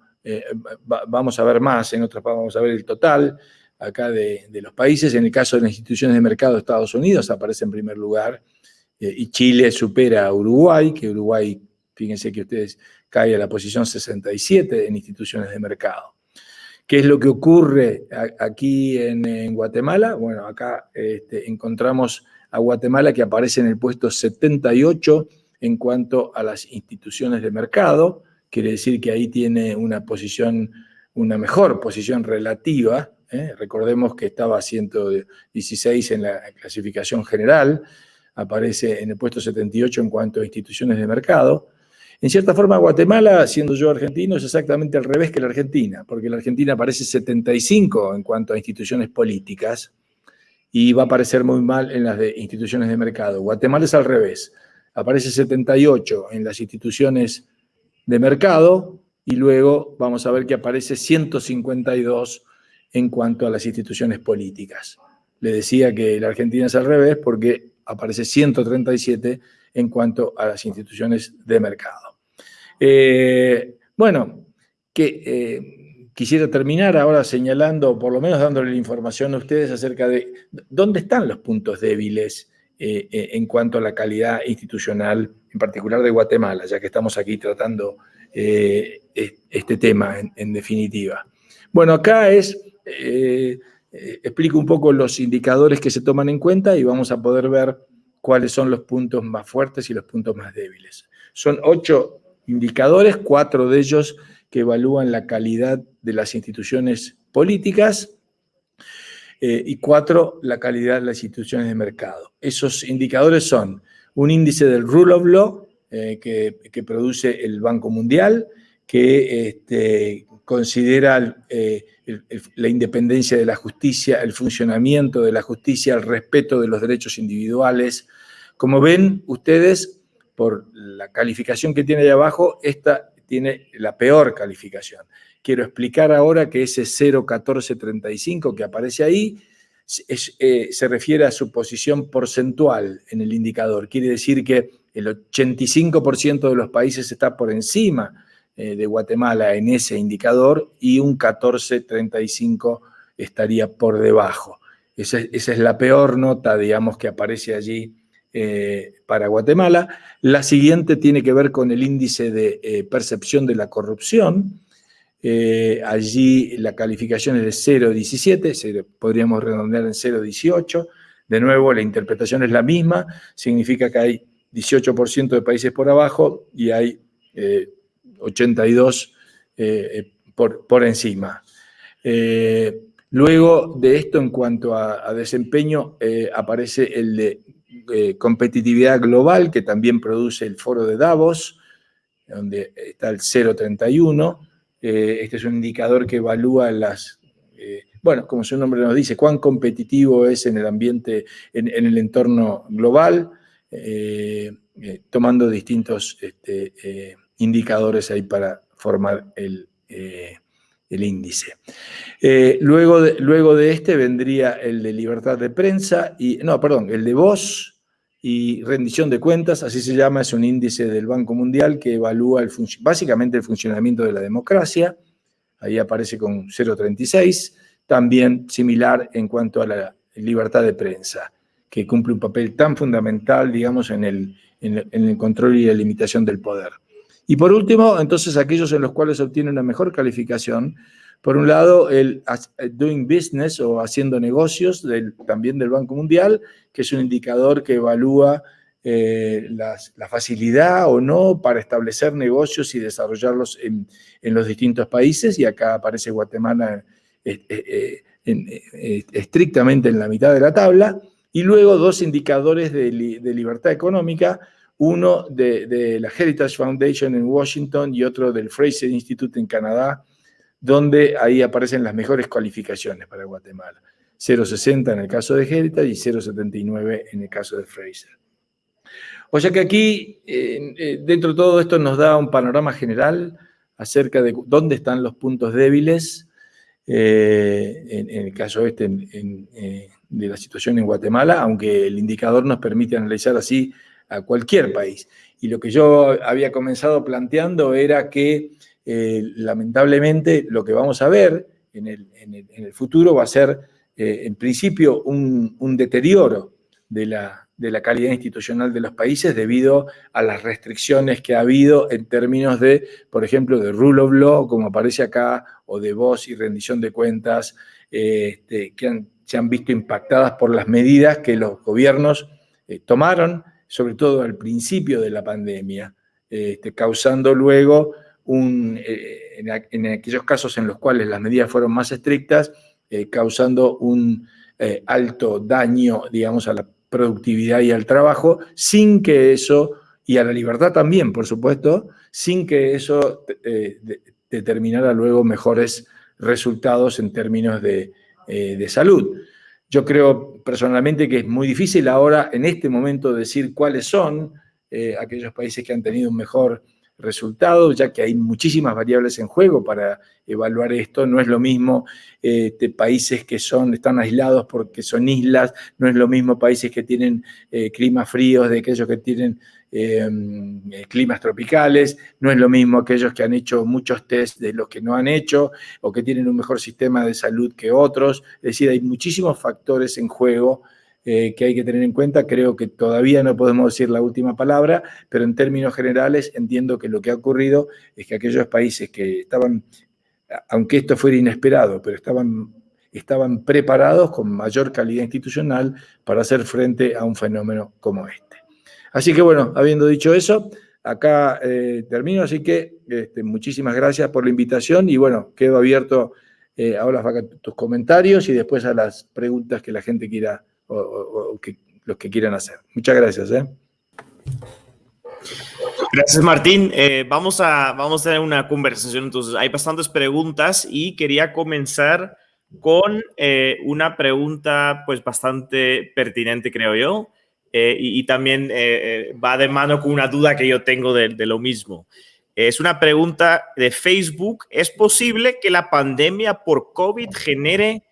Speaker 3: vamos a ver más, en otras vamos a ver el total, acá de, los países. En el caso de las instituciones de mercado Estados Unidos aparece en primer lugar eh, y Chile supera a Uruguay, que Uruguay, fíjense que ustedes cae a la posición 67 en instituciones de mercado. ¿Qué es lo que ocurre aquí en, Guatemala? Bueno, acá este, encontramos a Guatemala que aparece en el puesto 78 en cuanto a las instituciones de mercado, quiere decir que ahí tiene una posición, una mejor posición relativa, ¿eh? recordemos que estaba a 116 en la clasificación general, aparece en el puesto 78 en cuanto a instituciones de mercado. En cierta forma, Guatemala, siendo yo argentino, es exactamente al revés que la Argentina, porque la Argentina aparece 75 en cuanto a instituciones políticas y va a aparecer muy mal en las de instituciones de mercado. Guatemala es al revés, aparece 78 en las instituciones de mercado y luego vamos a ver que aparece 152 en cuanto a las instituciones políticas. Le decía que la Argentina es al revés porque aparece 137 en cuanto a las instituciones de mercado. Eh, bueno, que, eh, quisiera terminar ahora señalando, por lo menos dándole la información a ustedes acerca de dónde están los puntos débiles eh, en cuanto a la calidad institucional, en particular de Guatemala, ya que estamos aquí tratando este tema en definitiva. Bueno, acá es eh, eh, explico un poco los indicadores que se toman en cuenta y vamos a poder ver cuáles son los puntos más fuertes y los puntos más débiles. Son ocho indicadores, cuatro de ellos que evalúan la calidad de las instituciones políticas eh, y cuatro la calidad de las instituciones de mercado. Esos indicadores son un índice del Rule of Law que, que, produce el Banco Mundial, que este, considera eh, la independencia de la justicia, el funcionamiento de la justicia, el respeto de los derechos individuales. Como ven ustedes, por la calificación que tiene ahí abajo, esta tiene la peor calificación. Quiero explicar ahora que ese 01435 que aparece ahí eh, se refiere a su posición porcentual en el indicador. Quiere decir que el 85% de los países está por encima de Guatemala en ese indicador y un 14.35 estaría por debajo. Esa, es la peor nota, digamos, que aparece allí eh, para Guatemala. La siguiente tiene que ver con el índice de eh, percepción de la corrupción. allí la calificación es de 0.17, podríamos redondear en 0.18. De nuevo, la interpretación es la misma, significa que hay 18% de países por abajo y hay 82 por, por, encima. luego de esto, en cuanto a, desempeño, aparece el de competitividad global, que también produce el foro de Davos, donde está el 031. este es un indicador que evalúa las bueno, como su nombre nos dice, cuán competitivo es en el ambiente, en, el entorno global, eh, eh, tomando distintos este, eh, indicadores ahí para formar el, índice. luego, de, luego de este vendría el de libertad de prensa, y, no, perdón, el de voz y rendición de cuentas, así se llama, es un índice del Banco Mundial que evalúa el básicamente el funcionamiento de la democracia, ahí aparece con 0,36 también similar en cuanto a la libertad de prensa, que cumple un papel tan fundamental, digamos, en el, en el control y la limitación del poder. Y por último, entonces, aquellos en los cuales obtiene una mejor calificación, por un lado, el doing business o haciendo negocios también del Banco Mundial, que es un indicador que evalúa eh, la facilidad o no para establecer negocios y desarrollarlos en, los distintos países, y acá aparece Guatemala eh, eh, eh, estrictamente en la mitad de la tabla, y luego dos indicadores de, libertad económica, uno de, la Heritage Foundation en Washington y otro del Fraser Institute en Canadá, donde ahí aparecen las mejores cualificaciones para Guatemala. 0,60 en el caso de Heritage y 0,79 en el caso de Fraser. O sea que aquí, dentro de todo esto, nos da un panorama general acerca de dónde están los puntos débiles eh, en, el caso este eh, de la situación en Guatemala, aunque el indicador nos permite analizar así a cualquier país. Y lo que yo había comenzado planteando era que eh, lamentablemente lo que vamos a ver en el, futuro va a ser en principio un, un deterioro de la, de la calidad institucional de los países debido a las restricciones que ha habido en términos de, por ejemplo, de rule of law, como aparece acá, o de voz y rendición de cuentas, este, que se han visto impactadas por las medidas que los gobiernos eh, tomaron, sobre todo al principio de la pandemia, este, causando luego, un, eh, en, aquellos casos en los cuales las medidas fueron más estrictas, eh, causando un alto daño, digamos, a la productividad y al trabajo, sin que eso, y a la libertad también, por supuesto, sin que eso eh, determinara luego mejores resultados en términos de, eh, salud. Yo creo personalmente que es muy difícil ahora, en este momento, decir cuáles son eh, aquellos países que han tenido un mejor resultados, ya que hay muchísimas variables en juego para evaluar esto. No es lo mismo este, países que son, están aislados porque son islas, no es lo mismo países que tienen eh, climas fríos de aquellos que tienen eh, climas tropicales, no es lo mismo aquellos que han hecho muchos test de los que no han hecho o que tienen un mejor sistema de salud que otros. Es decir, hay muchísimos factores en juego eh, que hay que tener en cuenta. Creo que todavía no podemos decir la última palabra, pero en términos generales entiendo que lo que ha ocurrido es que aquellos países que estaban, aunque esto fuera inesperado, pero estaban, estaban preparados con mayor calidad institucional para hacer frente a un fenómeno como este. Así que bueno, habiendo dicho eso, acá eh, termino, así que este, muchísimas gracias por la invitación y bueno, quedo abierto eh, ahora tus comentarios y después a las preguntas que la gente quiera o, que, los que quieran hacer. Muchas gracias. ¿eh?
Speaker 2: Gracias, Martín. Eh, vamos, a, vamos a tener una conversación. Entonces, hay bastantes preguntas y quería comenzar con eh, una pregunta pues bastante pertinente, creo yo, y, también va de mano con una duda que yo tengo de, de lo mismo. Es una pregunta de Facebook. ¿Es posible que la pandemia por COVID genere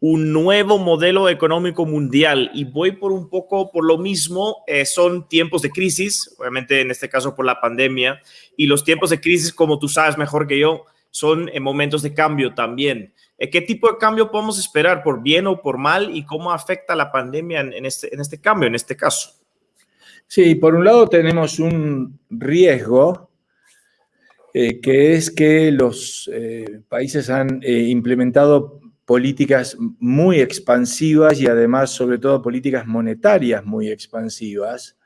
Speaker 2: un nuevo modelo económico mundial y voy por un poco por lo mismo, eh, son tiempos de crisis, obviamente en este caso por la pandemia, y los tiempos de crisis, como tú sabes mejor que yo, son en momentos de cambio también. Eh, ¿Qué tipo de cambio podemos esperar, por bien o por mal, y cómo afecta la pandemia en, este, en este cambio, en este caso?
Speaker 3: Sí, por un lado tenemos un riesgo eh, que es que los países han implementado políticas muy expansivas y además, sobre todo, políticas monetarias muy expansivas,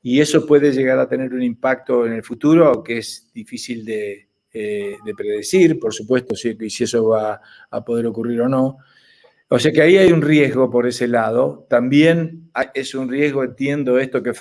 Speaker 3: y eso puede llegar a tener un impacto en el futuro que es difícil de, eh, predecir, por supuesto, si, si eso va a poder ocurrir o no. O sea que ahí hay un riesgo por ese lado. También es un riesgo, entiendo esto que,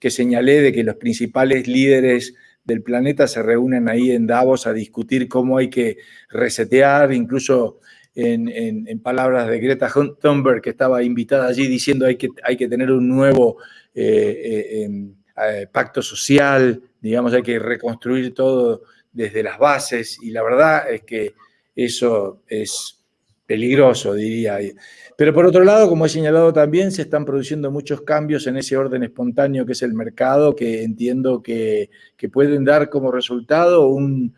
Speaker 3: que señalé, de que los principales líderes del planeta se reúnen ahí en Davos a discutir cómo hay que resetear, incluso en, palabras de Greta Thunberg, que estaba invitada allí diciendo hay que, hay que tener un nuevo eh, eh, em, eh, pacto social, digamos, hay que reconstruir todo desde las bases y la verdad es que eso es peligroso, diría. Pero por otro lado, como he señalado también, se están produciendo muchos cambios en ese orden espontáneo que es el mercado, que entiendo que, pueden dar como resultado un,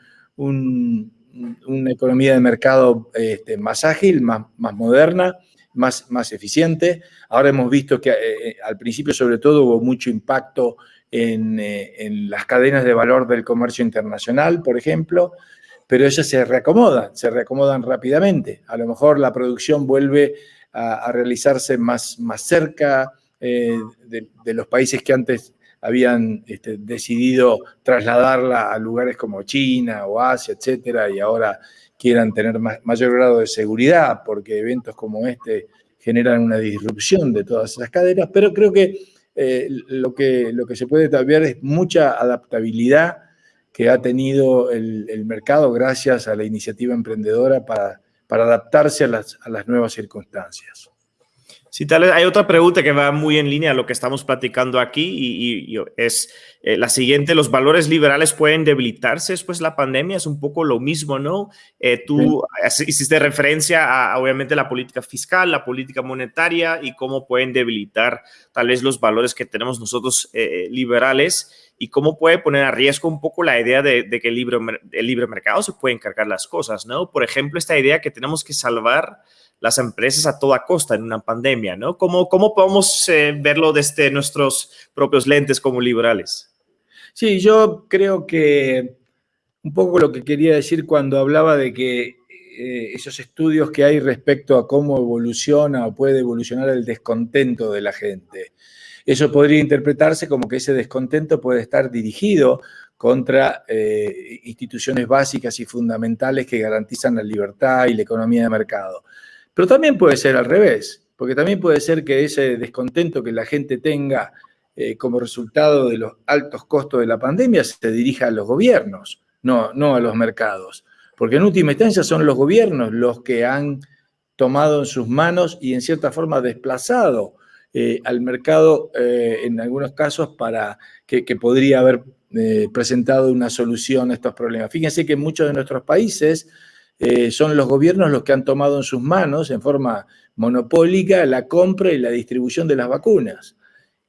Speaker 3: una economía de mercado este, más ágil, más, más moderna, más, más, eficiente. Ahora hemos visto que eh, eh, al principio sobre todo hubo mucho impacto en, eh, en, las cadenas de valor del comercio internacional, por ejemplo, pero ellas se reacomodan, se reacomodan rápidamente. A lo mejor la producción vuelve a, realizarse más, más cerca de, de, los países que antes habían este, decidido trasladarla a lugares como China o Asia, etcétera, y ahora quieran tener mayor grado de seguridad, porque eventos como este generan una disrupción de todas esas cadenas, pero creo que, eh, lo, que se puede ver es mucha adaptabilidad que ha tenido el, mercado gracias a la iniciativa emprendedora para, adaptarse a las nuevas circunstancias.
Speaker 2: Sí, tal vez hay otra pregunta que va muy en línea a lo que estamos platicando aquí y, es eh, la siguiente, ¿los valores liberales pueden debilitarse después de la pandemia? Es un poco lo mismo, ¿no? Eh, tú hiciste referencia a, obviamente, la política fiscal, la política monetaria y cómo pueden debilitar tal vez los valores que tenemos nosotros eh, liberales y cómo puede poner a riesgo un poco la idea de, que el libre, el libre mercado se puede encargar las cosas, ¿no? Por ejemplo, esta idea que tenemos que salvar las empresas a toda costa en una pandemia, ¿no? ¿Cómo, cómo podemos eh, verlo desde nuestros propios lentes como liberales?
Speaker 3: Sí, yo creo que un poco lo que quería decir cuando hablaba de que eh, esos estudios que hay respecto a cómo evoluciona o puede evolucionar el descontento de la gente. Eso podría interpretarse como que ese descontento puede estar dirigido contra eh, instituciones básicas y fundamentales que garantizan la libertad y la economía de mercado. Pero también puede ser al revés, porque también puede ser que ese descontento que la gente tenga eh, como resultado de los altos costos de la pandemia se dirija a los gobiernos, no, no a los mercados. Porque en última instancia son los gobiernos los que han tomado en sus manos y en cierta forma desplazado eh, al mercado eh, en algunos casos para que, que podría haber presentado una solución a estos problemas. Fíjense que en muchos de nuestros países eh, son los gobiernos los que han tomado en sus manos, en forma monopólica, la compra y la distribución de las vacunas.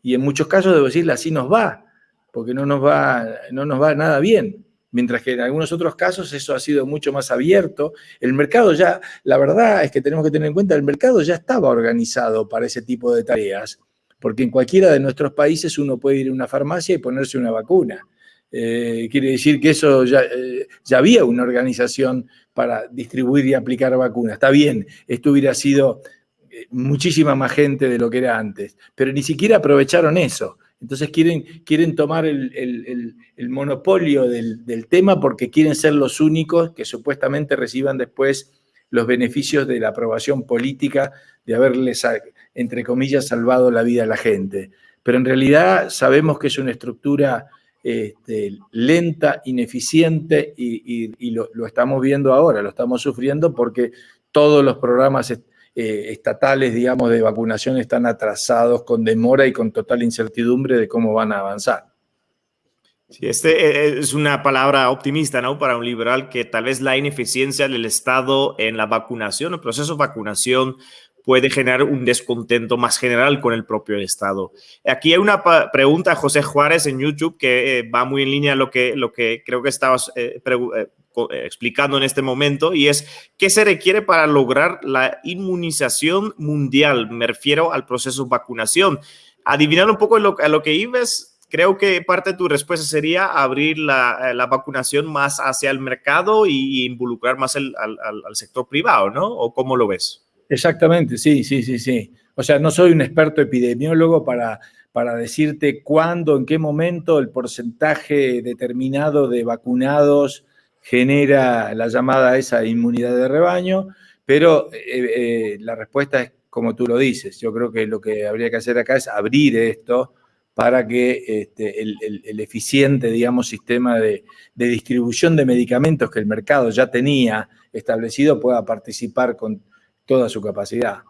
Speaker 3: Y en muchos casos, debo decirle, así nos va, porque no nos va, no nos va nada bien. Mientras que en algunos otros casos eso ha sido mucho más abierto. El mercado ya, la verdad es que tenemos que tener en cuenta, el mercado ya estaba organizado para ese tipo de tareas, porque en cualquiera de nuestros países uno puede ir a una farmacia y ponerse una vacuna. Eh, quiere decir que eso ya, eh, ya, había una organización para distribuir y aplicar vacunas. Está bien, esto hubiera sido eh, muchísima más gente de lo que era antes, pero ni siquiera aprovecharon eso. Entonces quieren, quieren tomar el, monopolio del, del, tema porque quieren ser los únicos que supuestamente reciban después los beneficios de la aprobación política de haberles, entre comillas, salvado la vida a la gente. Pero en realidad sabemos que es una estructura este, lenta, ineficiente y, lo, estamos viendo ahora, lo estamos sufriendo porque todos los programas eh, estatales, digamos, de vacunación están atrasados con demora y con total incertidumbre de cómo van a avanzar.
Speaker 2: Sí, este eh, es una palabra optimista, ¿no? Para un liberal que tal vez la ineficiencia del Estado en la vacunación, el proceso de vacunación, puede generar un descontento más general con el propio Estado. Aquí hay una pregunta a José Juárez en YouTube que eh, va muy en línea a lo que, lo que creo que estabas eh, eh, explicando en este momento y es qué se requiere para lograr la inmunización mundial. Me refiero al proceso de vacunación. Adivinando un poco a lo, que ibas, creo que parte de tu respuesta sería abrir la, vacunación más hacia el mercado y, involucrar más al, al sector privado, ¿no? ¿O cómo lo ves?
Speaker 3: Exactamente, sí, sí, sí, sí. O sea, no soy un experto epidemiólogo para, para decirte cuándo, en qué momento el porcentaje determinado de vacunados genera la llamada esa inmunidad de rebaño, pero eh, eh, la respuesta es como tú lo dices. Yo creo que lo que habría que hacer acá es abrir esto para que este, el, eficiente, digamos, sistema de, distribución de medicamentos que el mercado ya tenía establecido pueda participar con toda su capacidad.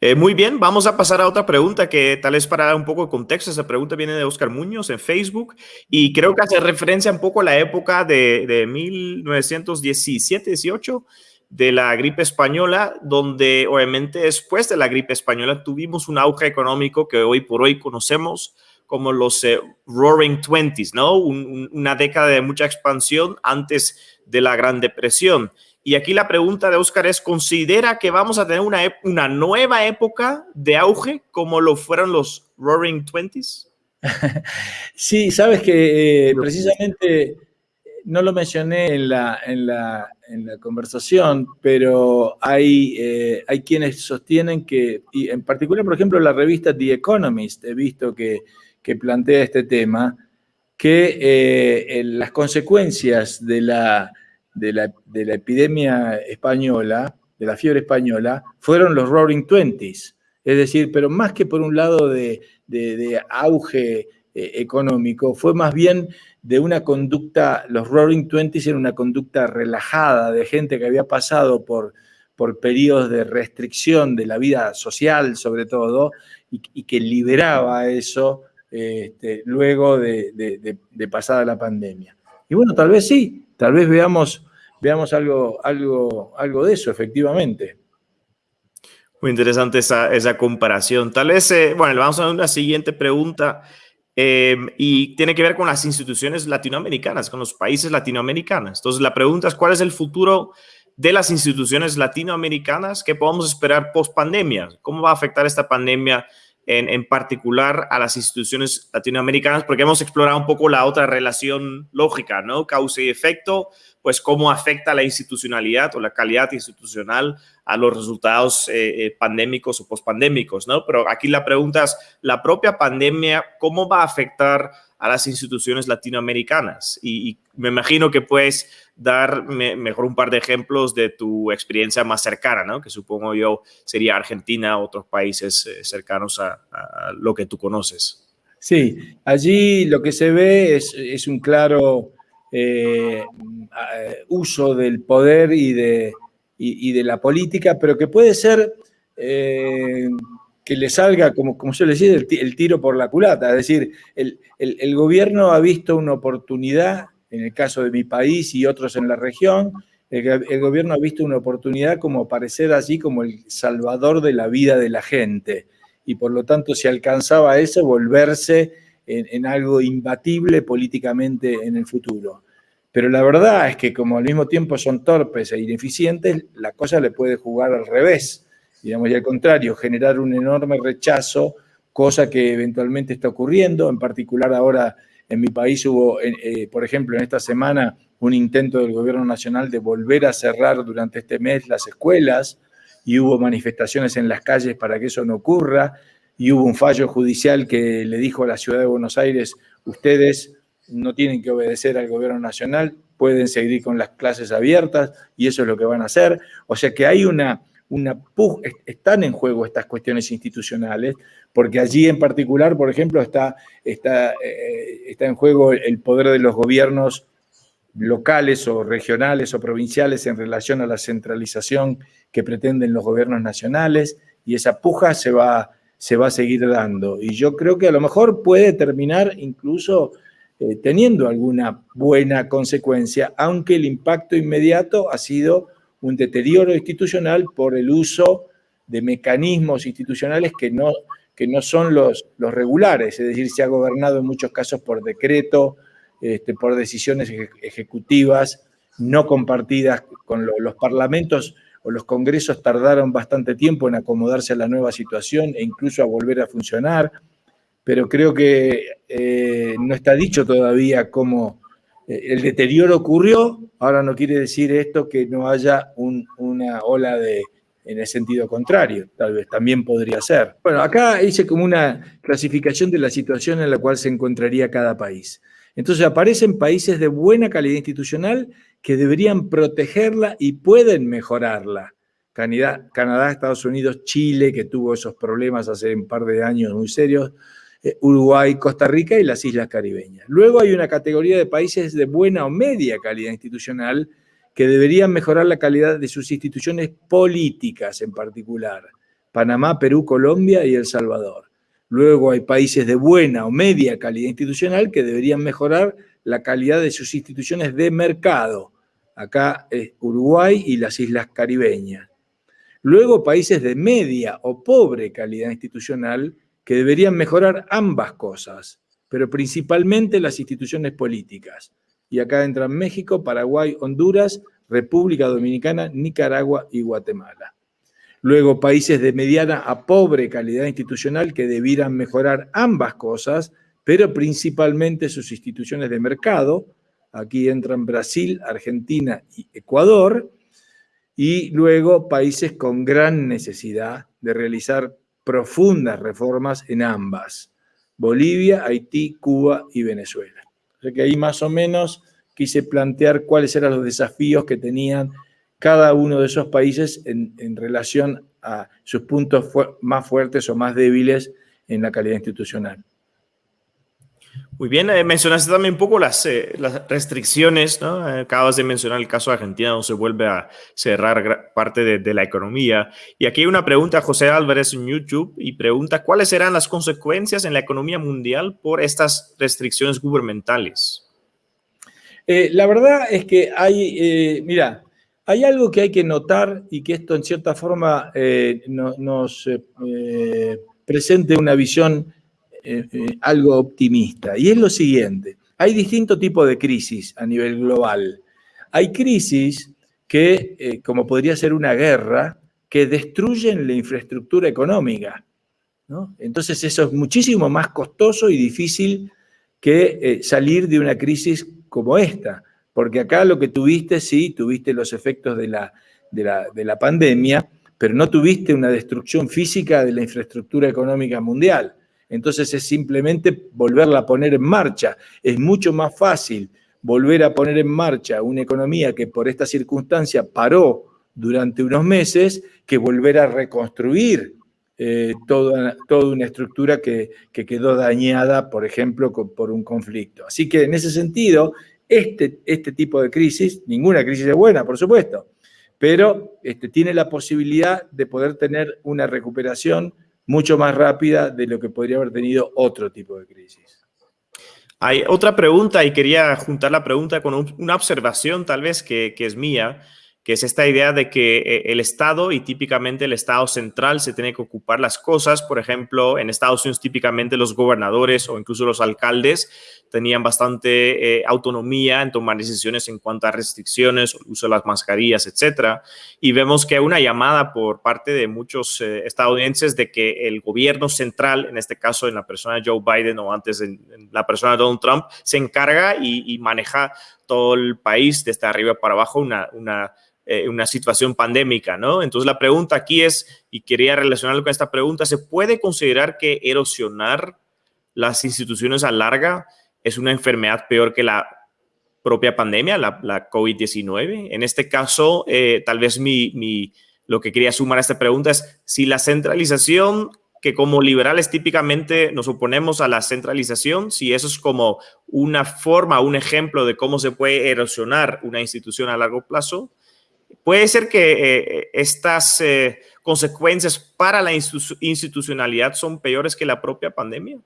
Speaker 2: Eh, muy bien, vamos a pasar a otra pregunta que tal vez para dar un poco de contexto, esa pregunta viene de Oscar Muñoz en Facebook y creo que hace referencia un poco a la época de, de 1917-18 de la gripe española, donde obviamente después de la gripe española tuvimos un auge económico que hoy por hoy conocemos como los eh, Roaring Twenties, ¿no? una década de mucha expansión antes de la Gran Depresión. Y aquí la pregunta de Oscar es, ¿considera que vamos a tener una, una nueva época de auge como lo fueron los Roaring Twenties?
Speaker 3: Sí, sabes que eh, precisamente no lo mencioné en la, en la, en la conversación, pero hay, eh, hay quienes sostienen que, y en particular, por ejemplo, la revista The Economist, he visto que, que plantea este tema, que eh, las consecuencias de la, de la, de, la, epidemia española, de la fiebre española, fueron los Roaring Twenties. Es decir, pero más que por un lado de, de auge eh, económico, fue más bien de una conducta, los Roaring Twenties eran una conducta relajada de gente que había pasado por, por periodos de restricción de la vida social, sobre todo, y, que liberaba eso este, luego de, pasada la pandemia. Y bueno, tal vez sí, tal vez veamos, veamos algo, algo, algo de eso, efectivamente.
Speaker 2: Muy interesante esa, esa comparación. Tal vez, eh, bueno, vamos a una siguiente pregunta. Em, y tiene que ver con las instituciones latinoamericanas, con los países latinoamericanos. Entonces, la pregunta es, ¿cuál es el futuro de las instituciones latinoamericanas que podemos esperar post pandemia? ¿Cómo va a afectar esta pandemia en, en, particular a las instituciones latinoamericanas? Porque hemos explorado un poco la otra relación lógica, ¿no? Causa y efecto, pues cómo afecta la institucionalidad o la calidad institucional a los resultados eh, eh, pandémicos o pospandémicos, ¿no? Pero aquí la pregunta es, la propia pandemia, ¿cómo va a afectar a las instituciones latinoamericanas? Y, me imagino que puedes dar mejor un par de ejemplos de tu experiencia más cercana, ¿no? Que supongo yo sería Argentina, otros países eh, cercanos a, lo que tú conoces.
Speaker 3: Sí, allí lo que se ve es, un claro uso del poder y de y, de la política, pero que puede ser eh, que le salga, como, como suele decir, el, tiro por la culata. Es decir, el, gobierno ha visto una oportunidad, en el caso de mi país y otros en la región, el, gobierno ha visto una oportunidad como aparecer allí como el salvador de la vida de la gente. Y por lo tanto, si alcanzaba eso, volverse en algo imbatible políticamente en el futuro. Pero la verdad es que como al mismo tiempo son torpes e ineficientes, la cosa le puede jugar al revés, digamos, y al contrario, generar un enorme rechazo, cosa que eventualmente está ocurriendo. En particular ahora en mi país hubo, eh, por ejemplo, en esta semana un intento del gobierno nacional de volver a cerrar durante este mes las escuelas y hubo manifestaciones en las calles para que eso no ocurra y hubo un fallo judicial que le dijo a la ciudad de Buenos Aires, ustedes no tienen que obedecer al gobierno nacional, pueden seguir con las clases abiertas y eso es lo que van a hacer. O sea que hay una, una están en juego estas cuestiones institucionales, porque allí en particular, por ejemplo, está, está, eh, está en juego el poder de los gobiernos locales o regionales o provinciales en relación a la centralización que pretenden los gobiernos nacionales y esa puja se va, se va a seguir dando. Y yo creo que a lo mejor puede terminar incluso eh, teniendo alguna buena consecuencia, aunque el impacto inmediato ha sido un deterioro institucional por el uso de mecanismos institucionales que no, que no son los, los regulares, es decir, se ha gobernado en muchos casos por decreto, este, por decisiones ejecutivas no compartidas con los parlamentos o los congresos tardaron bastante tiempo en acomodarse a la nueva situación e incluso a volver a funcionar. Pero creo que eh, no está dicho todavía cómo el deterioro ocurrió. Ahora no quiere decir esto que no haya una ola de, en el sentido contrario, tal vez también podría ser. Bueno, acá hice como una clasificación de la situación en la cual se encontraría cada país. Entonces aparecen países de buena calidad institucional que deberían protegerla y pueden mejorarla. Canadá, Estados Unidos, Chile, que tuvo esos problemas hace un par de años muy serios, eh, Uruguay, Costa Rica y las islas caribeñas. Luego hay una categoría de países de buena o media calidad institucional que deberían mejorar la calidad de sus instituciones políticas en particular. Panamá, Perú, Colombia y El Salvador. Luego hay países de buena o media calidad institucional que deberían mejorar la calidad de sus instituciones de mercado. Acá es Uruguay y las islas caribeñas. Luego países de media o pobre calidad institucional que deberían mejorar ambas cosas, pero principalmente las instituciones políticas y acá entran México, Paraguay, Honduras, República Dominicana, Nicaragua y Guatemala. Luego, países de mediana a pobre calidad institucional que debieran mejorar ambas cosas, pero principalmente sus instituciones de mercado. Aquí entran Brasil, Argentina y Ecuador. Y luego, países con gran necesidad de realizar profundas reformas en ambas. Bolivia, Haití, Cuba y Venezuela que ahí más o menos quise plantear cuáles eran los desafíos que tenían cada uno de esos países en, relación a sus puntos más fuertes o más débiles en la calidad institucional.
Speaker 2: Muy bien, eh, mencionaste también un poco las, eh, las restricciones, ¿no? Eh, acabas de mencionar el caso de Argentina, donde se vuelve a cerrar parte de, de, la economía. Y aquí hay una pregunta a José Álvarez en YouTube y pregunta, ¿cuáles serán las consecuencias en la economía mundial por estas restricciones gubernamentales?
Speaker 3: la verdad es que hay, mira, hay algo que hay que notar y que esto en cierta forma nos presente una visión eh, eh, algo optimista, y es lo siguiente. Hay distintos tipos de crisis a nivel global. Hay crisis que, eh, como podría ser una guerra, que destruyen la infraestructura económica. Entonces eso es muchísimo más costoso y difícil que salir de una crisis como esta, porque acá lo que tuviste, sí, tuviste los efectos de la, de la pandemia, pero no tuviste una destrucción física de la infraestructura económica mundial. Entonces es simplemente volverla a poner en marcha. Es mucho más fácil volver a poner en marcha una economía que por esta circunstancia paró durante unos meses que volver a reconstruir eh, toda, una estructura que, quedó dañada, por ejemplo, por un conflicto. Así que en ese sentido, este, este tipo de crisis, ninguna crisis es buena, por supuesto, pero este, tiene la posibilidad de poder tener una recuperación mucho más rápida de lo que podría haber tenido otro tipo de crisis.
Speaker 2: Hay otra pregunta y quería juntar la pregunta con una observación tal vez que, que es mía que es esta idea de que eh, el Estado y típicamente el Estado central se tiene que ocupar las cosas. Por ejemplo, en Estados Unidos típicamente los gobernadores o incluso los alcaldes tenían bastante eh, autonomía en tomar decisiones en cuanto a restricciones, uso de las mascarillas, etcétera. Y vemos que hay una llamada por parte de muchos eh, estadounidenses de que el gobierno central, en este caso en la persona de Joe Biden o antes en, la persona de Donald Trump, se encarga y, maneja todo el país desde arriba para abajo, una, una eh, una situación pandémica, ¿no? Entonces la pregunta aquí es, y quería relacionarlo con esta pregunta, ¿se puede considerar que erosionar las instituciones a larga es una enfermedad peor que la propia pandemia, la, COVID-19? En este caso, eh, tal vez mi, mi, lo que quería sumar a esta pregunta es si la centralización que como liberales típicamente nos oponemos a la centralización, si eso es como una forma, un ejemplo de cómo se puede erosionar una institución a largo plazo, Puede ser que eh, estas eh, consecuencias para la institucionalidad son peores que la propia pandemia.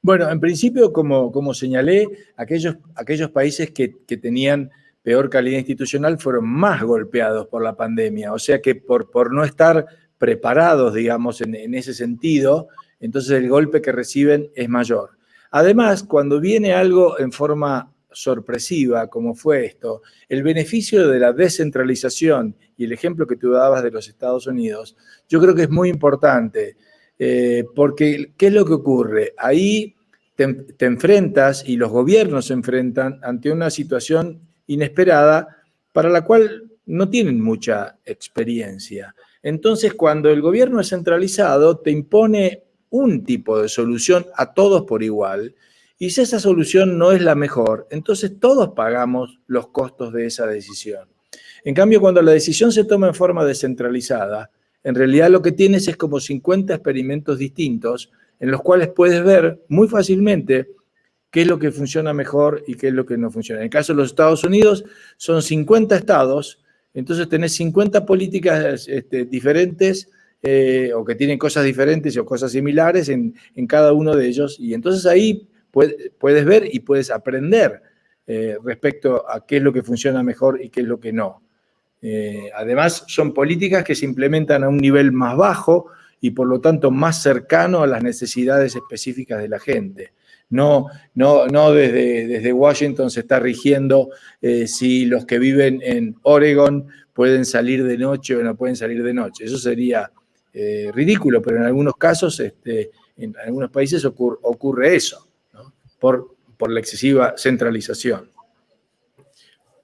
Speaker 3: Bueno, en principio, como, como señalé, aquellos, aquellos países que, tenían peor calidad institucional fueron más golpeados por la pandemia. O sea que por, por no estar preparados, digamos, en, en ese sentido, entonces el golpe que reciben es mayor. Además, cuando viene algo en forma sorpresiva como fue esto, el beneficio de la descentralización y el ejemplo que tú dabas de los Estados Unidos, yo creo que es muy importante, eh, porque ¿qué es lo que ocurre? Ahí te, te, enfrentas y los gobiernos se enfrentan ante una situación inesperada para la cual no tienen mucha experiencia. Entonces, cuando el gobierno es centralizado, te impone un tipo de solución a todos por igual, y si esa solución no es la mejor, entonces todos pagamos los costos de esa decisión. En cambio, cuando la decisión se toma en forma descentralizada, en realidad lo que tienes es como 50 experimentos distintos en los cuales puedes ver muy fácilmente qué es lo que funciona mejor y qué es lo que no funciona. En el caso de los Estados Unidos, son 50 estados, entonces tenés 50 políticas este, diferentes eh, o que tienen cosas diferentes o cosas similares en, cada uno de ellos, y entonces ahí puedes ver y puedes aprender eh, respecto a qué es lo que funciona mejor y qué es lo que no. Eh, además, son políticas que se implementan a un nivel más bajo y por lo tanto más cercano a las necesidades específicas de la gente. No, no, no desde, Washington se está rigiendo eh, si los que viven en Oregon pueden salir de noche o no pueden salir de noche. Eso sería ridículo, pero en algunos casos, este, en algunos países ocurre, eso, por, la excesiva centralización.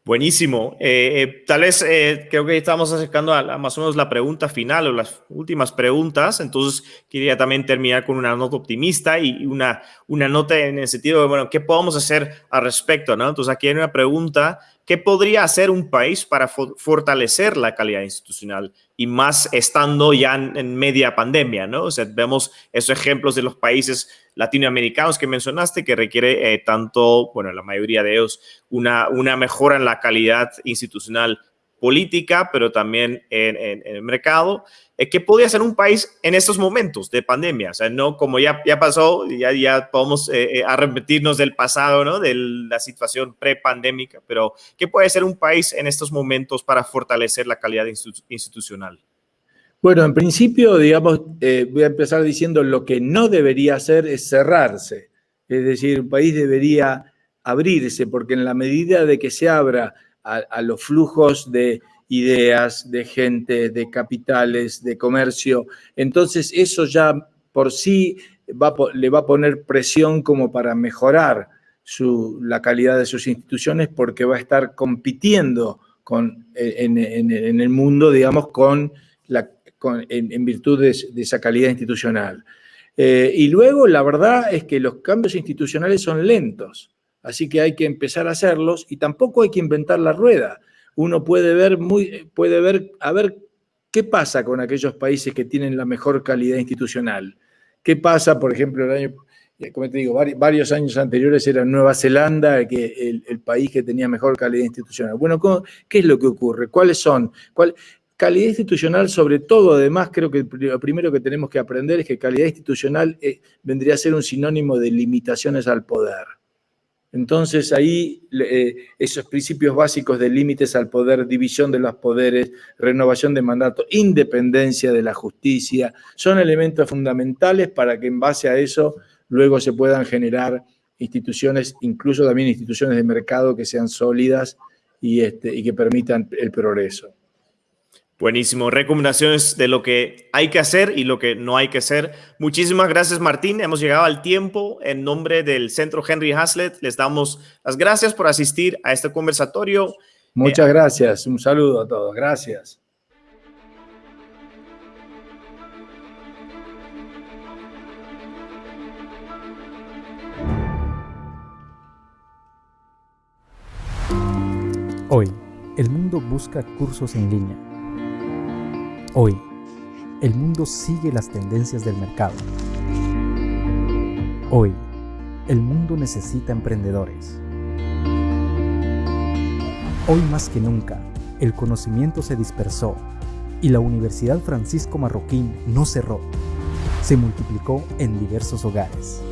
Speaker 2: Buenísimo. Eh, eh, tal vez eh, creo que estamos acercando a, más o menos la pregunta final o las últimas preguntas. Entonces, quería también terminar con una nota optimista y una, una nota en el sentido de, bueno, ¿qué podemos hacer al respecto? ¿no? Entonces, aquí hay una pregunta ¿Qué podría hacer un país para fortalecer la calidad institucional? Y más estando ya en, media pandemia, ¿no? O sea, vemos esos ejemplos de los países latinoamericanos que mencionaste, que requiere eh, tanto, bueno, la mayoría de ellos, una, una mejora en la calidad institucional política, pero también en, el mercado. Eh, ¿Qué podría hacer un país en estos momentos de pandemia? O sea, no como ya, ya pasó, ya, ya podemos eh, eh, arrepentirnos del pasado, ¿no? De la situación pre-pandémica, pero ¿qué puede hacer un país en estos momentos para fortalecer la calidad institucional?
Speaker 3: Bueno, en principio, digamos, voy a empezar diciendo lo que no debería hacer es cerrarse. Es decir, un país debería abrirse, porque en la medida de que se abra a, los flujos de ideas, de gente, de capitales, de comercio. Entonces eso ya por sí le va a poner presión como para mejorar la calidad de sus instituciones porque va a estar compitiendo con, en, el mundo, digamos, con en, virtud de, esa calidad institucional. Eh, y luego, la verdad es que los cambios institucionales son lentos. Así que hay que empezar a hacerlos y tampoco hay que inventar la rueda. Uno puede ver, muy, puede ver a ver qué pasa con aquellos países que tienen la mejor calidad institucional. ¿Qué pasa, por ejemplo, el año, eh, como te digo, varios años anteriores era Nueva Zelanda que el, país que tenía mejor calidad institucional? Bueno, ¿qué es lo que ocurre? ¿Cuáles son? ¿Cuál, calidad institucional, sobre todo, además, creo que lo primero que tenemos que aprender es que calidad institucional eh, vendría a ser un sinónimo de limitaciones al poder. Entonces ahí eh, esos principios básicos de límites al poder, división de los poderes, renovación de mandato, independencia de la justicia, son elementos fundamentales para que en base a eso luego se puedan generar instituciones, incluso también instituciones de mercado que sean sólidas y, este, y que permitan el progreso.
Speaker 2: Buenísimo. Recomendaciones de lo que hay que hacer y lo que no hay que hacer. Muchísimas gracias, Martín. Hemos llegado al tiempo. En nombre del Centro Henry Hazlitt, les damos las gracias por asistir a este conversatorio.
Speaker 3: Muchas gracias. Un saludo a todos. Gracias.
Speaker 4: Hoy, el mundo busca cursos en línea Hoy, el mundo sigue las tendencias del mercado. Hoy, el mundo necesita emprendedores. Hoy más que nunca, el conocimiento se dispersó y la Universidad Francisco Marroquín no cerró, se multiplicó en diversos hogares.